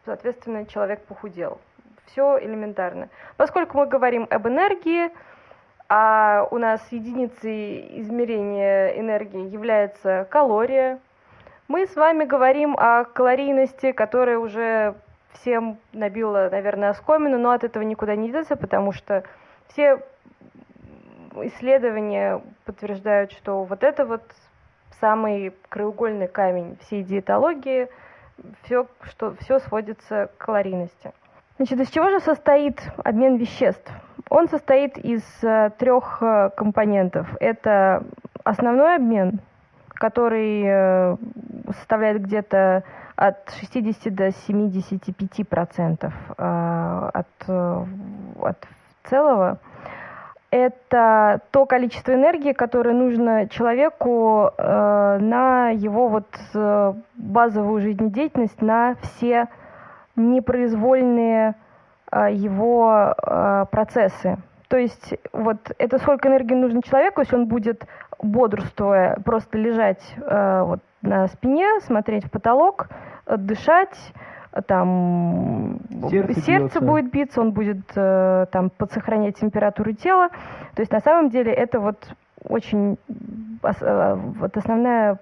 соответственно, человек похудел. Все элементарно. Поскольку мы говорим об энергии, а у нас единицей измерения энергии является калория, мы с вами говорим о калорийности, которая уже всем набила, наверное, оскомину, но от этого никуда не деться, потому что все исследования подтверждают, что вот это вот самый краеугольный камень всей диетологии, все, что, все сводится к калорийности. Значит, из чего же состоит обмен веществ? Он состоит из э, трех э, компонентов. Это основной обмен, который э, составляет где-то от 60 до 75 процентов от, от целого. Это то количество энергии, которое нужно человеку на его вот базовую жизнедеятельность, на все непроизвольные его процессы. То есть вот это сколько энергии нужно человеку, если он будет бодрствуя, просто лежать э, вот на спине, смотреть в потолок, дышать, там сердце, сердце будет биться, он будет э, там подсохранять температуру тела. То есть на самом деле это вот очень э, вот основная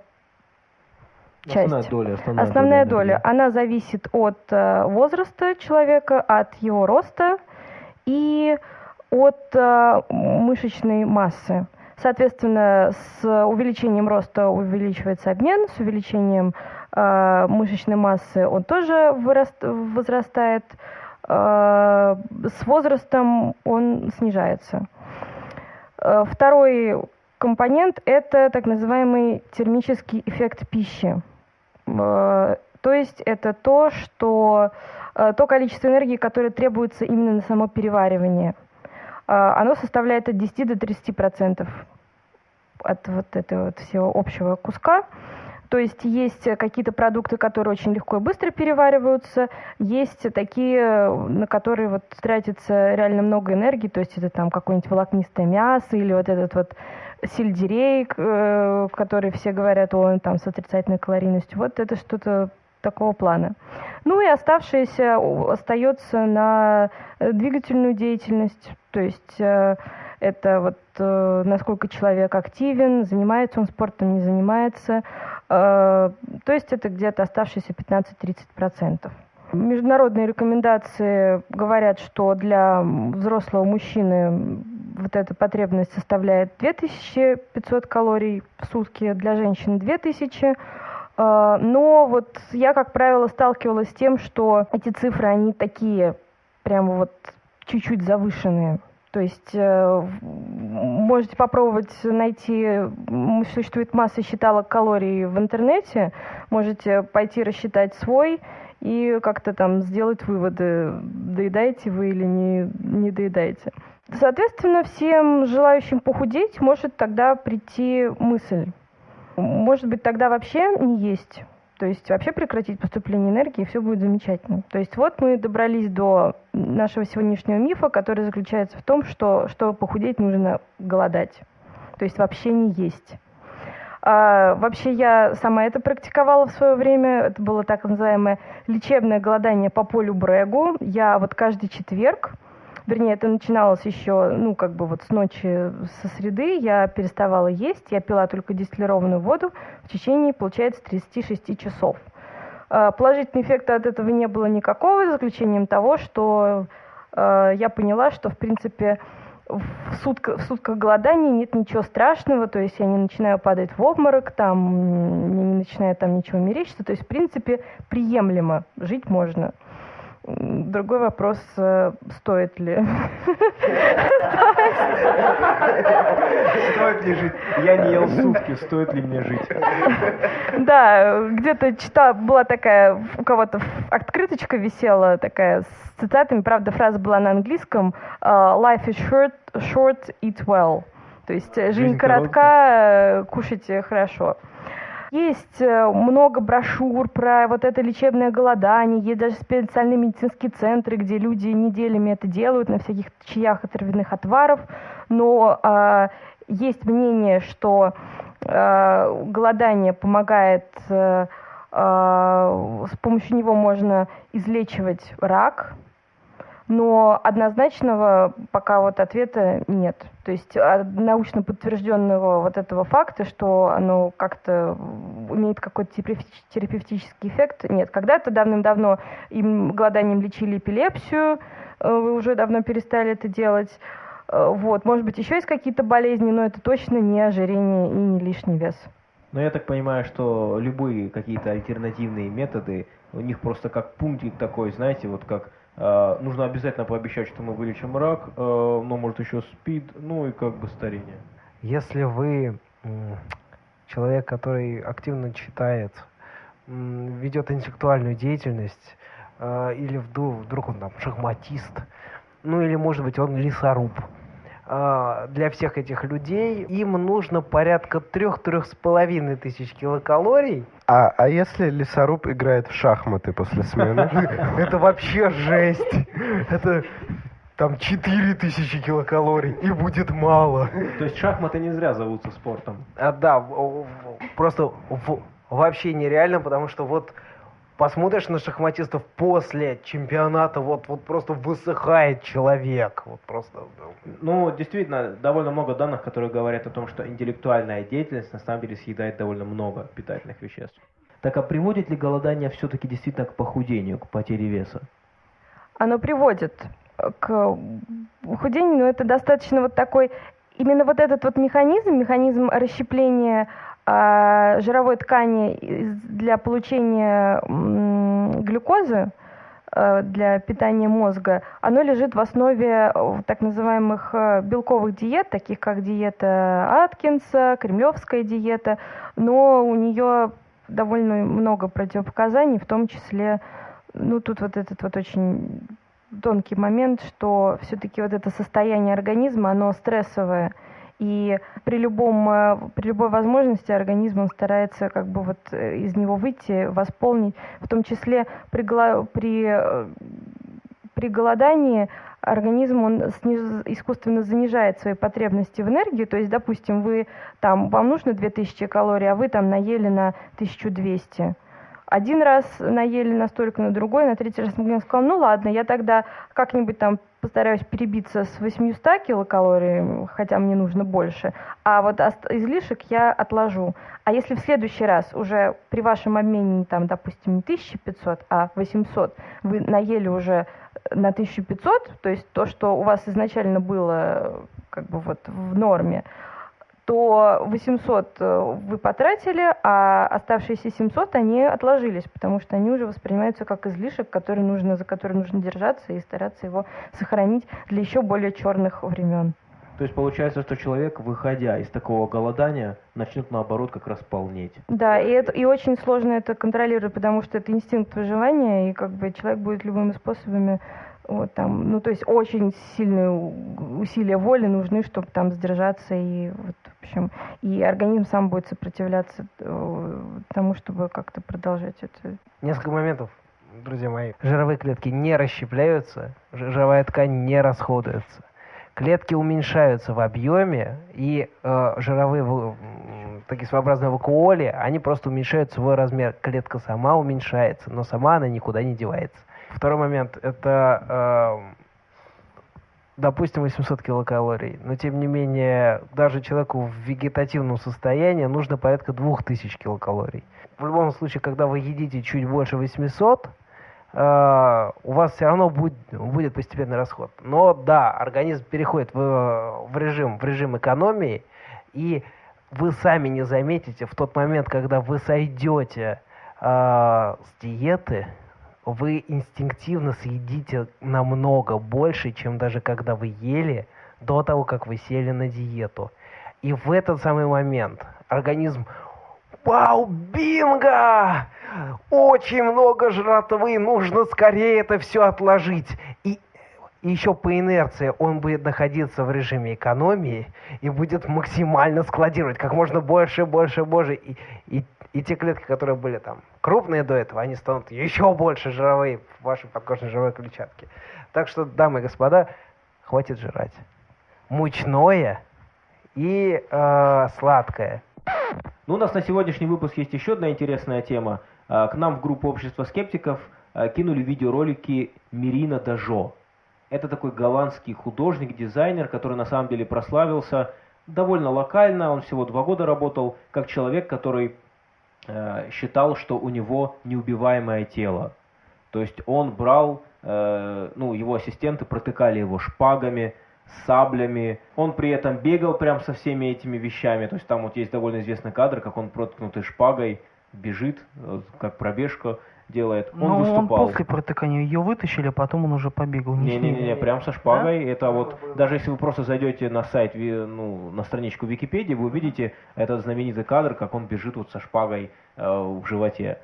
часть. Основная доля. Основная, основная доля, доля. Она зависит от э, возраста человека, от его роста и от э, мышечной массы. Соответственно, с увеличением роста увеличивается обмен, с увеличением э, мышечной массы он тоже выраст, возрастает, э, с возрастом он снижается. Э, второй компонент – это так называемый термический эффект пищи. То есть это то, что, то количество энергии, которое требуется именно на само переваривание – а, оно составляет от 10 до 30 процентов от вот этого вот всего общего куска. То есть есть какие-то продукты, которые очень легко и быстро перевариваются, есть такие, на которые вот тратится реально много энергии, то есть это там какое-нибудь волокнистое мясо или вот этот вот сельдерей, э, который все говорят, он там с отрицательной калорийностью. Вот это что-то такого плана. Ну и оставшееся остается на э, двигательную деятельность, то есть э, это вот э, насколько человек активен, занимается он спортом, не занимается. То есть это где-то оставшиеся 15-30%. Международные рекомендации говорят, что для взрослого мужчины вот эта потребность составляет 2500 калорий в сутки, для женщины 2000 а, но вот я, как правило, сталкивалась с тем, что эти цифры, они такие прямо вот чуть-чуть завышенные. То есть э, можете попробовать найти, существует масса считалок калорий в интернете, можете пойти рассчитать свой и как-то там сделать выводы, доедаете вы или не, не доедаете. Соответственно, всем желающим похудеть может тогда прийти мысль, может быть, тогда вообще не есть. То есть вообще прекратить поступление энергии, и все будет замечательно. То есть вот мы добрались до нашего сегодняшнего мифа, который заключается в том, что чтобы похудеть, нужно голодать. То есть вообще не есть. А, вообще я сама это практиковала в свое время. Это было так называемое лечебное голодание по полю Брегу. Я вот каждый четверг вернее, это начиналось еще, ну, как бы вот с ночи со среды, я переставала есть, я пила только дистиллированную воду в течение, получается, 36 часов. А, положительного эффекта от этого не было никакого, за исключением того, что э, я поняла, что, в принципе, в, сутка, в сутках голодания нет ничего страшного, то есть я не начинаю падать в обморок, там, не начинаю там ничего мерещиться, то есть, в принципе, приемлемо, жить можно. Другой вопрос, э, стоит ли. Стоит ли жить? Я не ел сутки, стоит ли мне жить? Да, где-то читала, была такая, у кого-то открыточка висела такая с цитатами, правда, фраза была на английском э, «Life is short, short eat well». То есть э, жизнь, жизнь коротка, кушайте хорошо. Есть э, много брошюр про вот это лечебное голодание, есть даже специальные медицинские центры, где люди неделями это делают на всяких чаях и травяных отваров, но э, есть мнение, что э, голодание помогает, э, э, с помощью него можно излечивать рак, но однозначного пока вот ответа нет. То есть а, научно подтвержденного вот этого факта, что оно как-то имеет какой-то терапевтический эффект, нет. Когда-то давным-давно им голоданием лечили эпилепсию, э, вы уже давно перестали это делать. Э, вот, может быть, еще есть какие-то болезни, но это точно не ожирение и не лишний вес. Но я так понимаю, что любые какие-то альтернативные методы, у них просто как пунктик такой, знаете, вот как нужно обязательно пообещать, что мы вылечим рак, э, но может еще спид, ну и как бы старение. Если вы человек, который активно читает, ведет интеллектуальную деятельность, э, или вдруг, вдруг он там шахматист, ну или может быть он лесоруб, для всех этих людей им нужно порядка трех-трех с половиной тысяч килокалорий. А, а если лесоруб играет в шахматы после смены? [laughs] Это вообще жесть. Это там 4000 килокалорий, и будет мало. То есть шахматы не зря зовутся спортом. А, да, просто вообще нереально, потому что вот посмотришь на шахматистов после чемпионата, вот, вот просто высыхает человек. Вот просто. Ну, действительно, довольно много данных, которые говорят о том, что интеллектуальная деятельность на самом деле съедает довольно много питательных веществ. Так а приводит ли голодание все-таки действительно к похудению, к потере веса? Оно приводит к похудению, но это достаточно вот такой именно вот этот вот механизм, механизм расщепления жировой ткани для получения глюкозы, э, для питания мозга, оно лежит в основе э, так называемых э, белковых диет, таких как диета Аткинса, кремлевская диета, но у нее довольно много противопоказаний, в том числе, ну тут вот этот вот очень тонкий момент, что все-таки вот это состояние организма, оно стрессовое, и при, любом, э, при любой возможности организм он старается как бы вот э, из него выйти, восполнить, в том числе при, при, э, при голодании организм он сниж, искусственно занижает свои потребности в энергии, то есть, допустим, вы там, вам нужно 2000 калорий, а вы там наели на 1200 один раз наели настолько, на другой, на третий раз. Я сказал, ну ладно, я тогда как-нибудь там постараюсь перебиться с 800 килокалорий, хотя мне нужно больше, а вот излишек я отложу. А если в следующий раз уже при вашем обмене, там, допустим, не 1500, а 800, вы наели уже на 1500, то есть то, что у вас изначально было как бы вот в норме, то 800 э, вы потратили, а оставшиеся 700 они отложились, потому что они уже воспринимаются как излишек, который нужно, за который нужно держаться и стараться его сохранить для еще более черных времен. То есть получается, что человек, выходя из такого голодания, начнет наоборот как раз полнеть. Да, и, это, и очень сложно это контролировать, потому что это инстинкт выживания, и как бы человек будет любыми способами вот там, ну то есть очень сильные усилия воли нужны, чтобы там сдержаться и вот, в общем, и организм сам будет сопротивляться э, тому, чтобы как-то продолжать это. Несколько моментов, друзья мои. Жировые клетки не расщепляются, жировая ткань не расходуется. Клетки уменьшаются в объеме, и э, жировые такие своеобразные вакуоли, они просто уменьшают свой размер. Клетка сама уменьшается, но сама она никуда не девается. Второй момент – это, э, допустим, 800 килокалорий. Но, тем не менее, даже человеку в вегетативном состоянии нужно порядка 2000 килокалорий. В любом случае, когда вы едите чуть больше 800, Uh, э, у вас все равно будет, будет постепенный расход. Но да, организм переходит в, в, режим, в режим экономии, и вы сами не заметите в тот момент, когда вы сойдете uh, с диеты, вы инстинктивно съедите намного больше, чем даже когда вы ели до того, как вы сели на диету. И в этот самый момент организм Вау, бинго! Очень много жратвы, нужно скорее это все отложить. И еще по инерции он будет находиться в режиме экономии и будет максимально складировать как можно больше, больше, больше. И, и, и те клетки, которые были там крупные до этого, они станут еще больше жировые в вашей подкожной жировой клетчатке. Так что, дамы и господа, хватит жрать. Мучное и э, сладкое. Ну, у нас на сегодняшний выпуск есть еще одна интересная тема. А, к нам в группу общества скептиков а, кинули видеоролики Мирина Дажо. Это такой голландский художник, дизайнер, который на самом деле прославился довольно локально. Он всего два года работал как человек, который э, считал, что у него неубиваемое тело. То есть он брал, э, ну, его ассистенты протыкали его шпагами, саблями. Он при этом бегал прям со всеми этими вещами. То есть там вот есть довольно известный кадр, как он проткнутой шпагой бежит, как пробежку делает. Он Но выступал. он после протыкания ее вытащили, а потом он уже побегал. Не-не-не, прям со шпагой. Да? Это вот, даже если вы просто зайдете на сайт, ну, на страничку Википедии, вы увидите этот знаменитый кадр, как он бежит вот со шпагой э, в животе.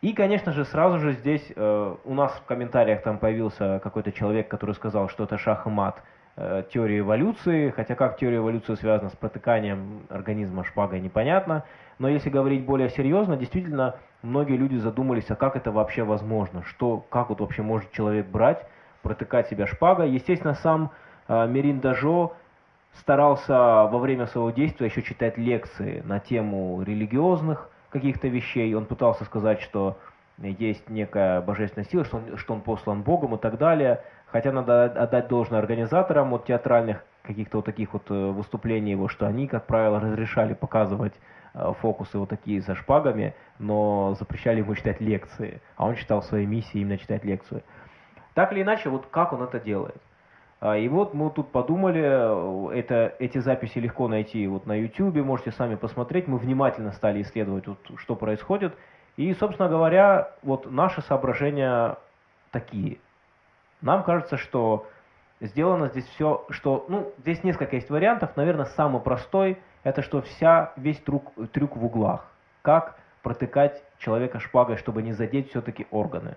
И, конечно же, сразу же здесь э, у нас в комментариях там появился какой-то человек, который сказал, что это шах и мат Э, теории эволюции, хотя как теория эволюции связана с протыканием организма шпагой, непонятно. Но если говорить более серьезно, действительно, многие люди задумались, а как это вообще возможно, что, как вот вообще может человек брать, протыкать себя шпагой. Естественно, сам э, Мерин Дажо старался во время своего действия еще читать лекции на тему религиозных каких-то вещей. Он пытался сказать, что есть некая божественная сила, что он, что он послан Богом и так далее. Хотя надо отдать должное организаторам вот театральных каких-то вот таких вот э, выступлений его, что они, как правило, разрешали показывать э, фокусы вот такие со шпагами, но запрещали ему читать лекции. А он считал своей миссией именно читать лекцию. Так или иначе, вот как он это делает? А, и вот мы тут подумали, э, это, эти записи легко найти вот на YouTube, можете сами посмотреть. Мы внимательно стали исследовать, вот, что происходит. И, собственно говоря, вот наши соображения такие – нам кажется, что сделано здесь все, что, ну, здесь несколько есть вариантов. Наверное, самый простой, это что вся, весь трюк, трюк в углах. Как протыкать человека шпагой, чтобы не задеть все-таки органы.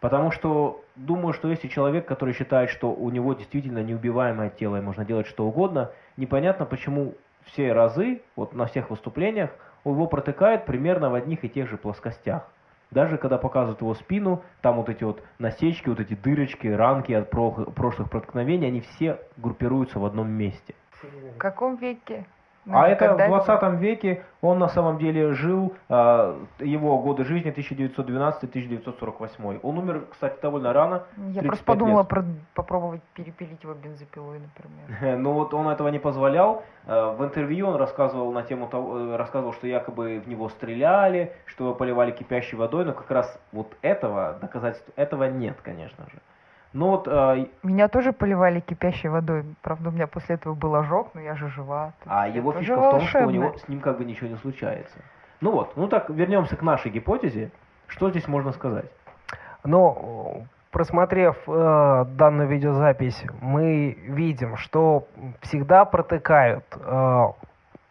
Потому что думаю, что если человек, который считает, что у него действительно неубиваемое тело и можно делать что угодно, непонятно, почему все разы, вот на всех выступлениях, его протыкают примерно в одних и тех же плоскостях. Даже когда показывают его спину, там вот эти вот насечки, вот эти дырочки, ранки от прошлых проткновений, они все группируются в одном месте. В каком веке? Ну, а это в 20 веке он на самом деле жил, а, его годы жизни 1912-1948. Он умер, кстати, довольно рано. Я просто подумала про, попробовать перепилить его бензопилой, например. [laughs] ну вот он этого не позволял. А, в интервью он рассказывал на тему того, э, рассказывал, что якобы в него стреляли, что его поливали кипящей водой, но как раз вот этого доказательств этого нет, конечно же. Ну вот, э, меня тоже поливали кипящей водой. Правда, у меня после этого был ожог, но я же жива. А его фишка в том, что у него с ним как бы ничего не случается. Ну вот, ну так вернемся к нашей гипотезе. Что здесь можно сказать? Ну, просмотрев э, данную видеозапись, мы видим, что всегда протыкают э,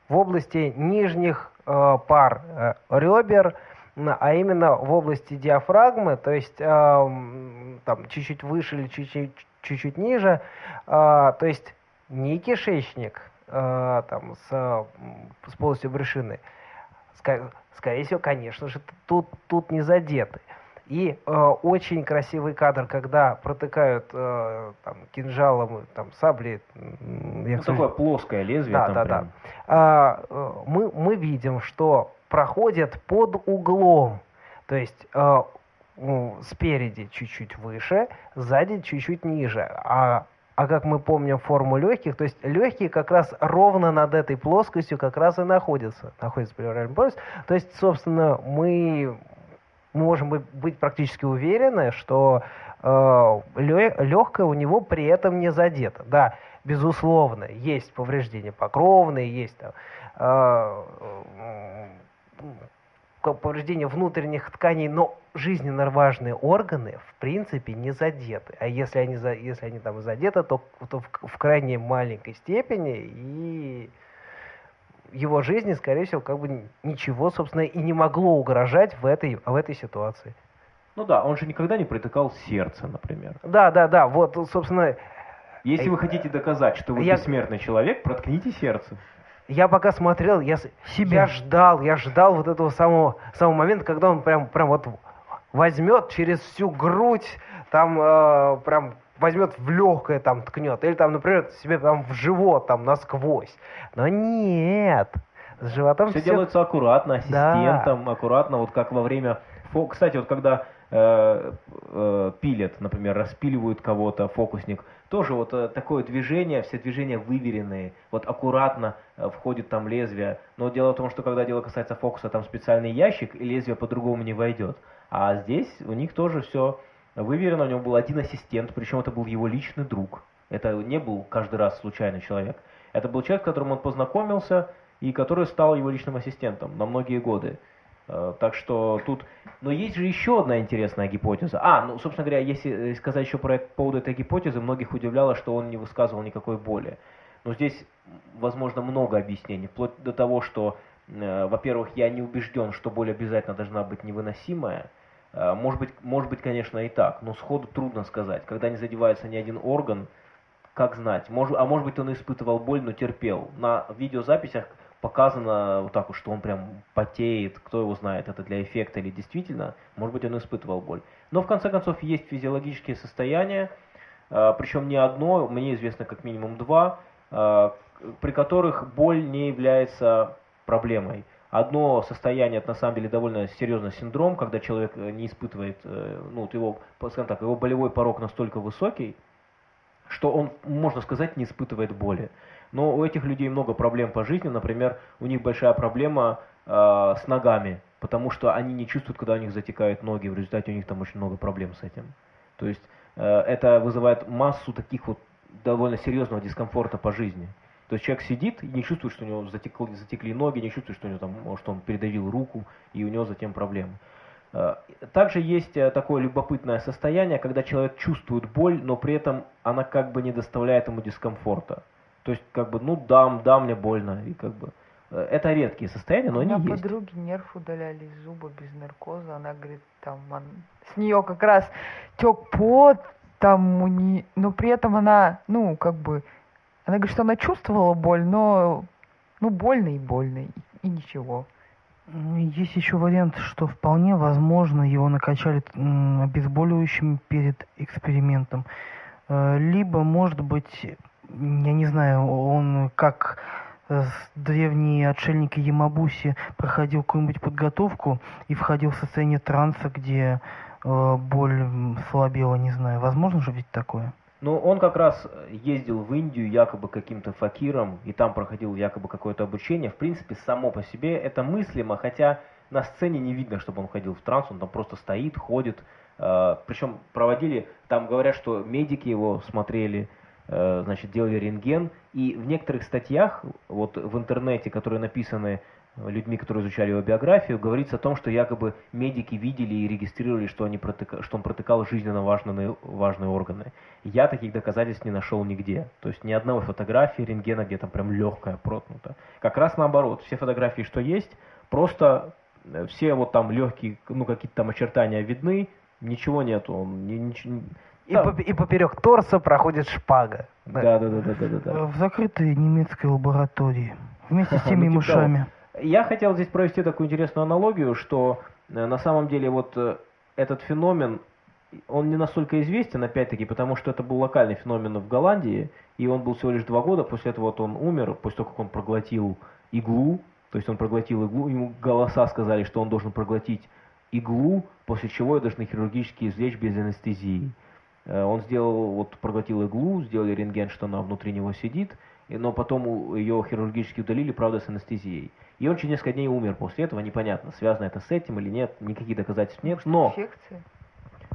в области нижних э, пар э, ребер, а именно в области диафрагмы, то есть э, там чуть-чуть выше или чуть-чуть чуть-чуть ниже, э, то есть не кишечник э, там с, с полостью брюшины, Ск скорее всего, конечно же, тут, тут не задеты. И э, очень красивый кадр, когда протыкают э, там, кинжалом, там, сабли. Ну, такое плоское лезвие. Да, там да, прям. да. А, э, мы, мы видим, что проходят под углом. То есть э, спереди чуть-чуть выше, сзади чуть-чуть ниже. А, а как мы помним форму легких, то есть легкие как раз ровно над этой плоскостью как раз и находятся. Находится плевральный полюс. То есть, собственно, мы можем быть практически уверены, что э, легкое у него при этом не задето. Да, безусловно, есть повреждения покровные, есть там, э, повреждение внутренних тканей, но жизненно важные органы в принципе не задеты. А если они, за, если они там задеты, то, то в, в крайне маленькой степени и его жизни, скорее всего, как бы ничего, собственно, и не могло угрожать в этой, в этой ситуации. Ну да, он же никогда не протыкал сердце, например. Да, да, да, вот, собственно... Если вы хотите доказать, что вы я... бессмертный человек, проткните сердце. Я пока смотрел, я, Себе. я ждал, я ждал вот этого самого, самого момента, когда он прям, прям вот возьмет через всю грудь, там э, прям возьмет в легкое, там ткнет, или там, например, себе там в живот, там насквозь. Но нет, с животом все, все... делается аккуратно, ассистентом, да. аккуратно, вот как во время... Кстати, вот когда э, э, пилят, например, распиливают кого-то, фокусник, тоже вот э, такое движение, все движения выверенные, вот аккуратно э, входит там лезвие. Но дело в том, что когда дело касается фокуса, там специальный ящик, и лезвие по-другому не войдет. А здесь у них тоже все выверено, у него был один ассистент, причем это был его личный друг. Это не был каждый раз случайный человек. Это был человек, с которым он познакомился и который стал его личным ассистентом на многие годы. Э, так что тут... Но есть же еще одна интересная гипотеза. А, ну, собственно говоря, если сказать еще про, по поводу этой гипотезы, многих удивляло, что он не высказывал никакой боли. Но здесь, возможно, много объяснений. Вплоть до того, что, э, во-первых, я не убежден, что боль обязательно должна быть невыносимая. Э, может быть, может быть, конечно, и так, но сходу трудно сказать. Когда не задевается ни один орган, как знать? Может, а может быть, он испытывал боль, но терпел. На видеозаписях показано вот так вот, что он прям потеет, кто его знает, это для эффекта или действительно, может быть, он испытывал боль. Но в конце концов есть физиологические состояния, э, причем не одно, мне известно как минимум два, э, при которых боль не является проблемой. Одно состояние, это на самом деле довольно серьезный синдром, когда человек э, не испытывает, ну, вот его, скажем так, его болевой порог настолько высокий, что он, можно сказать, не испытывает боли. Но у этих людей много проблем по жизни. Например, у них большая проблема э, с ногами, потому что они не чувствуют, когда у них затекают ноги. В результате у них там очень много проблем с этим. То есть э, это вызывает массу таких вот довольно серьезного дискомфорта по жизни. То есть человек сидит и не чувствует, что у него затекли, затекли ноги, не чувствует, что у него там, что он передавил руку, и у него затем проблемы. Э, также есть э, такое любопытное состояние, когда человек чувствует боль, но при этом она как бы не доставляет ему дискомфорта. То есть, как бы, ну, да, да, мне больно, и как бы... Э, это редкие состояния, но они есть. У меня подруги нерв удаляли из зуба без наркоза. Она говорит, там, он, с нее как раз тек пот, там, у не... но при этом она, ну, как бы, она говорит, что она чувствовала боль, но, ну, больно и больно, и, и ничего. Есть еще вариант, что вполне возможно его накачали обезболивающим перед экспериментом. Э, либо, может быть, я не знаю, он как э, древние отшельники Ямабуси проходил какую-нибудь подготовку и входил в состояние транса, где э, боль слабела, не знаю. Возможно же ведь такое? Ну, он как раз ездил в Индию якобы каким-то факиром, и там проходил якобы какое-то обучение. В принципе, само по себе это мыслимо, хотя на сцене не видно, чтобы он ходил в транс, он там просто стоит, ходит. Э, причем проводили, там говорят, что медики его смотрели, значит, делали рентген, и в некоторых статьях, вот в интернете, которые написаны людьми, которые изучали его биографию, говорится о том, что якобы медики видели и регистрировали, что, они протыка, что он протыкал жизненно важные, важные органы. Я таких доказательств не нашел нигде. То есть ни одной фотографии рентгена, где там прям легкая проткнута. Как раз наоборот, все фотографии, что есть, просто э, все вот там легкие, ну какие-то там очертания видны, ничего нету. Он, ничего, и, по, и поперек торса проходит шпага. Да, да, да, да, да, да. В закрытой немецкой лаборатории. Вместе с [laughs] теми ну, мышами. Я хотел здесь провести такую интересную аналогию, что э, на самом деле вот э, этот феномен, он не настолько известен, опять-таки, потому что это был локальный феномен в Голландии, и он был всего лишь два года, после этого вот он умер, после того, как он проглотил иглу, то есть он проглотил иглу, ему голоса сказали, что он должен проглотить иглу, после чего ее должны хирургически извлечь без анестезии. Э, он сделал, вот проглотил иглу, сделали рентген, что она внутри него сидит, но потом ее хирургически удалили, правда, с анестезией. И он через несколько дней умер после этого, непонятно, связано это с этим или нет, никаких доказательств нет. Но, Инфекция?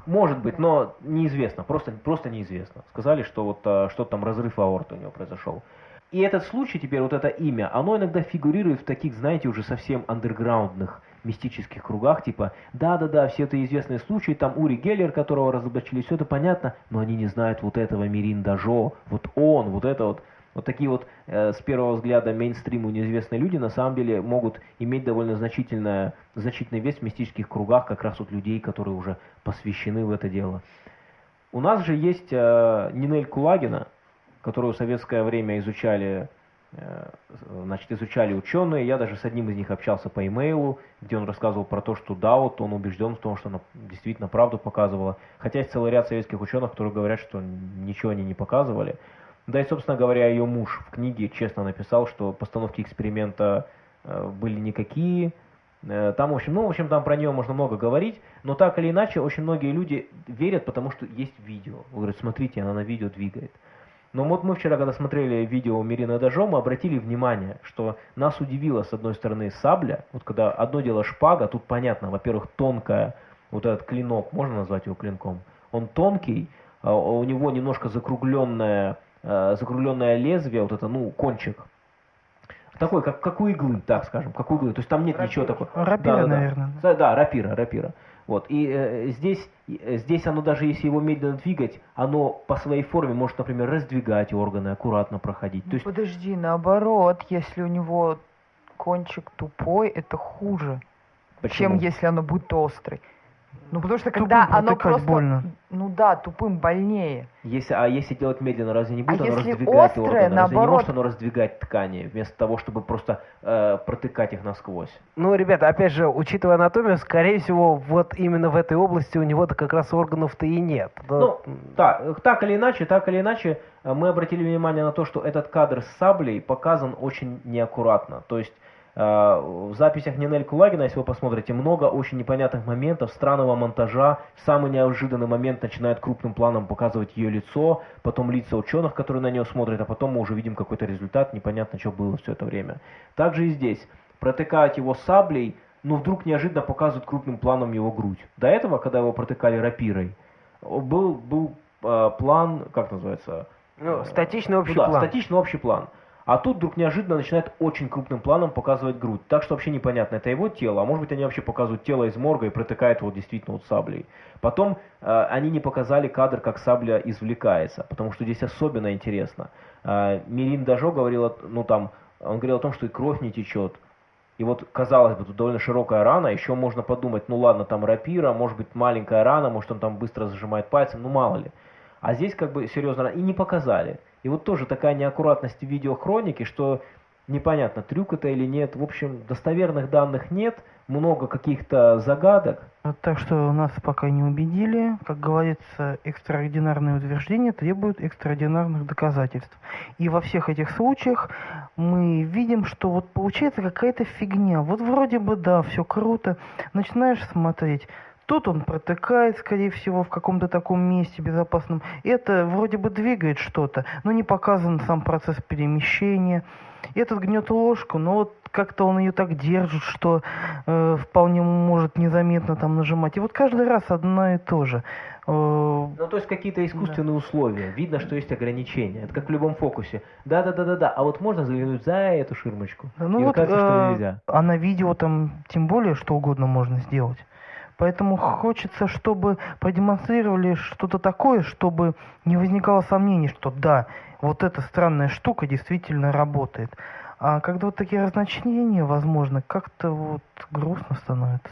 Может быть, но неизвестно, просто, просто неизвестно. Сказали, что вот а, что там разрыв аорты у него произошел. И этот случай теперь, вот это имя, оно иногда фигурирует в таких, знаете, уже совсем андерграундных мистических кругах, типа, да-да-да, все это известные случаи, там Ури Геллер, которого разоблачили, все это понятно, но они не знают вот этого Мирин Дажо, вот он, вот это вот. Вот такие вот э, с первого взгляда мейнстриму неизвестные люди на самом деле могут иметь довольно значительное, значительный вес в мистических кругах как раз вот людей, которые уже посвящены в это дело. У нас же есть э, Нинель Кулагина, которую в советское время изучали значит, изучали ученые, я даже с одним из них общался по имейлу, где он рассказывал про то, что да, вот он убежден в том, что она действительно правду показывала, хотя есть целый ряд советских ученых, которые говорят, что ничего они не показывали. Да и, собственно говоря, ее муж в книге честно написал, что постановки эксперимента э, были никакие, э, там, в общем, ну, в общем, там про нее можно много говорить, но так или иначе, очень многие люди верят, потому что есть видео. Говорят, смотрите, она на видео двигает. Но вот мы вчера, когда смотрели видео Мирина Дажо, мы обратили внимание, что нас удивило, с одной стороны, сабля. Вот когда одно дело шпага, тут понятно, во-первых, тонкая, вот этот клинок, можно назвать его клинком? Он тонкий, а у него немножко закругленное, а, закругленное лезвие, вот это, ну, кончик. Такой, как, как у иглы, так скажем, как у иглы. То есть там нет рапира. ничего такого. Рапира, да, наверное. Да, да, рапира, рапира. Вот. И э, здесь, э, здесь оно даже если его медленно двигать, оно по своей форме может, например, раздвигать органы, аккуратно проходить. Ну, То есть... Подожди, наоборот, если у него кончик тупой, это хуже, Почему? чем если оно будет острый. Ну, потому что когда тупым оно просто... больно. Ну да, тупым больнее. Если, а если делать медленно, разве не будет а оно если раздвигать острое, органы? Наоборот... Разве не может оно раздвигать ткани, вместо того, чтобы просто э, протыкать их насквозь? Ну, ребята, опять же, учитывая анатомию, скорее всего, вот именно в этой области у него-то как раз органов-то и нет. Ну, так, так или иначе, так или иначе, э, мы обратили внимание на то, что этот кадр с саблей показан очень неаккуратно. То есть в записях Нинель Кулагина, если вы посмотрите, много очень непонятных моментов, странного монтажа. Самый неожиданный момент начинает крупным планом показывать ее лицо, потом лица ученых, которые на нее смотрят, а потом мы уже видим какой-то результат, непонятно, что было все это время. Также и здесь. Протыкают его саблей, но вдруг неожиданно показывают крупным планом его грудь. До этого, когда его протыкали рапирой, был, был э, план, как называется? Ну, статичный общий ну, да, план. статичный общий план. А тут вдруг неожиданно начинает очень крупным планом показывать грудь. Так что вообще непонятно, это его тело, а может быть они вообще показывают тело из морга и протыкают его действительно вот саблей. Потом э, они не показали кадр, как сабля извлекается, потому что здесь особенно интересно. Э, Мирин Дажо говорил, ну там, он говорил о том, что и кровь не течет. И вот, казалось бы, тут довольно широкая рана, еще можно подумать, ну ладно, там рапира, может быть маленькая рана, может он там быстро зажимает пальцем, ну мало ли. А здесь как бы серьезно, и не показали. И вот тоже такая неаккуратность в видеохронике, что непонятно, трюк это или нет. В общем, достоверных данных нет, много каких-то загадок. Так что нас пока не убедили. Как говорится, экстраординарные утверждения требуют экстраординарных доказательств. И во всех этих случаях мы видим, что вот получается какая-то фигня. Вот вроде бы да, все круто. Начинаешь смотреть Тут он протыкает, скорее всего, в каком-то таком месте безопасном. Это вроде бы двигает что-то, но не показан сам процесс перемещения. Этот гнет ложку, но вот как-то он ее так держит, что э, вполне может незаметно там нажимать. И вот каждый раз одно и то же. Э, ну, то есть какие-то искусственные да. условия. Видно, что есть ограничения. Это как в любом фокусе. Да-да-да-да-да. А вот можно заглянуть за эту ширмочку. Ну и вот, кажется, э, что нельзя. А на видео там тем более что угодно можно сделать. Поэтому хочется, чтобы продемонстрировали что-то такое, чтобы не возникало сомнений, что да, вот эта странная штука действительно работает. А когда вот такие разночтения, возможно, как-то вот грустно становится.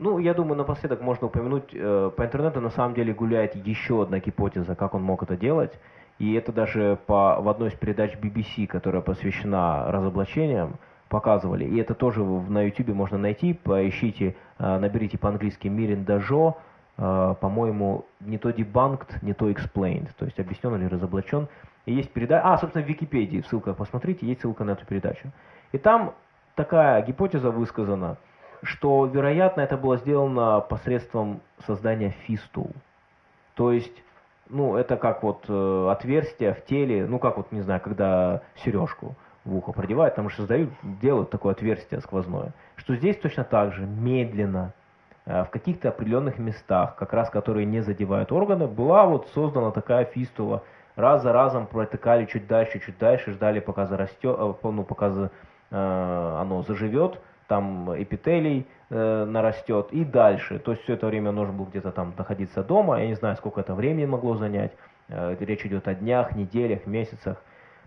Ну, я думаю, напоследок можно упомянуть, э, по интернету на самом деле гуляет еще одна гипотеза, как он мог это делать. И это даже по, в одной из передач BBC, которая посвящена разоблачениям, показывали. И это тоже на YouTube можно найти. Поищите, э, наберите по-английски Мирин Дажо. Э, по-моему, не то debunked, не то explained. То есть объяснен или разоблачен. И есть передача... А, собственно, в Википедии, в ссылках посмотрите, есть ссылка на эту передачу. И там такая гипотеза высказана, что, вероятно, это было сделано посредством создания фистул. То есть, ну, это как вот э, отверстие в теле, ну, как вот, не знаю, когда сережку в ухо продевают, там же создают, делают такое отверстие сквозное. Что здесь точно так же, медленно, э, в каких-то определенных местах, как раз которые не задевают органы, была вот создана такая фистула. Раз за разом протыкали чуть дальше, чуть дальше, ждали, пока зарастет, э, ну, пока за, э, оно заживет, там эпителий э, нарастет и дальше. То есть все это время нужно было где-то там находиться дома. Я не знаю, сколько это времени могло занять. Э, речь идет о днях, неделях, месяцах.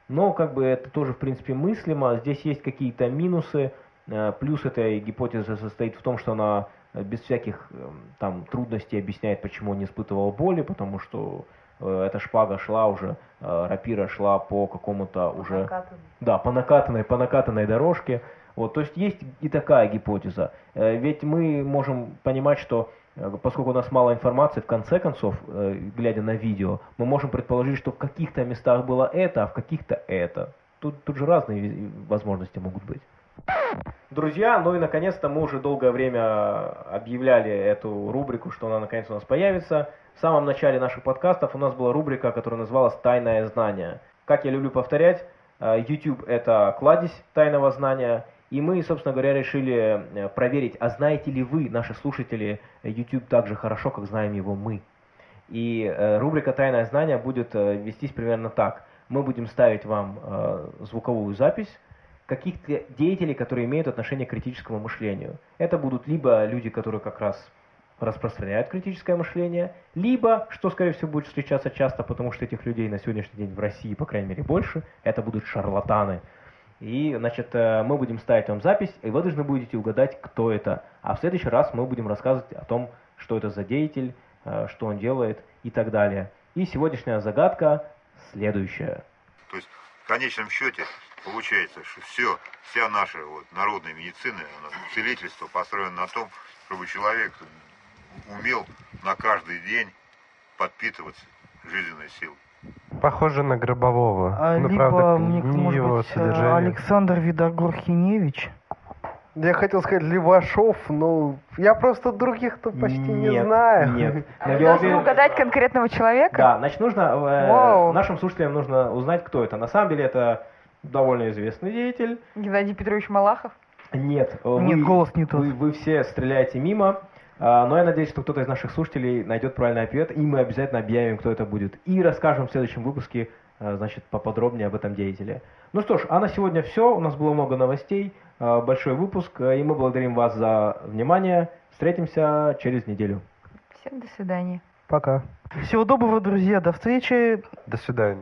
Но как бы это тоже в принципе мыслимо. Здесь есть какие-то минусы. Э, плюс этой гипотеза состоит в том, что она без всяких эм, там трудностей объясняет, почему он не испытывал боли, потому что э, эта шпага шла уже, э, рапира шла по какому-то уже... Накатанный. Да, по накатанной, по накатанной дорожке. Вот, то есть есть и такая гипотеза. Э, ведь мы можем понимать, что э, поскольку у нас мало информации, в конце концов, э, глядя на видео, мы можем предположить, что в каких-то местах было это, а в каких-то это. Тут, тут же разные возможности могут быть. Друзья, ну и наконец-то мы уже долгое время объявляли эту рубрику, что она наконец у нас появится. В самом начале наших подкастов у нас была рубрика, которая называлась «Тайное знание». Как я люблю повторять, э, YouTube – это кладезь тайного знания, и мы, собственно говоря, решили э, проверить, а знаете ли вы, наши слушатели, YouTube так же хорошо, как знаем его мы. И э, рубрика «Тайное знание» будет э, вестись примерно так. Мы будем ставить вам э, звуковую запись каких-то деятелей, которые имеют отношение к критическому мышлению. Это будут либо люди, которые как раз распространяют критическое мышление, либо, что, скорее всего, будет встречаться часто, потому что этих людей на сегодняшний день в России, по крайней мере, больше, это будут шарлатаны. И, значит, э, мы будем ставить вам запись, и вы должны будете угадать, кто это. А в следующий раз мы будем рассказывать о том, что это за деятель, э, что он делает и так далее. И сегодняшняя загадка следующая. То есть в конечном счете получается, что все, вся наша вот, народная медицина, целительство построено на том, чтобы человек умел на каждый день подпитываться жизненной силой. Похоже на Гробового. А, ну, либо, правда, мне, не может его быть, э, содержание. Александр Видогор-Хиневич. Я хотел сказать Левашов, но я просто других-то почти не Нет, знаю. Нет. Но [laughs] я должны уверен- угадать конкретного человека? Да, значит, нужно, э, Вау. нашим слушателям нужно узнать, кто это. На самом деле это довольно известный деятель. Геннадий Петрович Малахов? Нет, э, Нет, вы, голос не тот. Вы, вы все стреляете мимо, но я надеюсь, что кто-то из наших слушателей найдет правильный ответ, и мы обязательно объявим, кто это будет. И расскажем в следующем выпуске, э, значит, поподробнее об этом деятеле. Ну что ж, а на сегодня все. У нас было много новостей, э, большой выпуск, э, и мы благодарим вас за внимание. Встретимся через неделю. Всем до свидания. Пока. Всего доброго, друзья. До встречи. До свидания.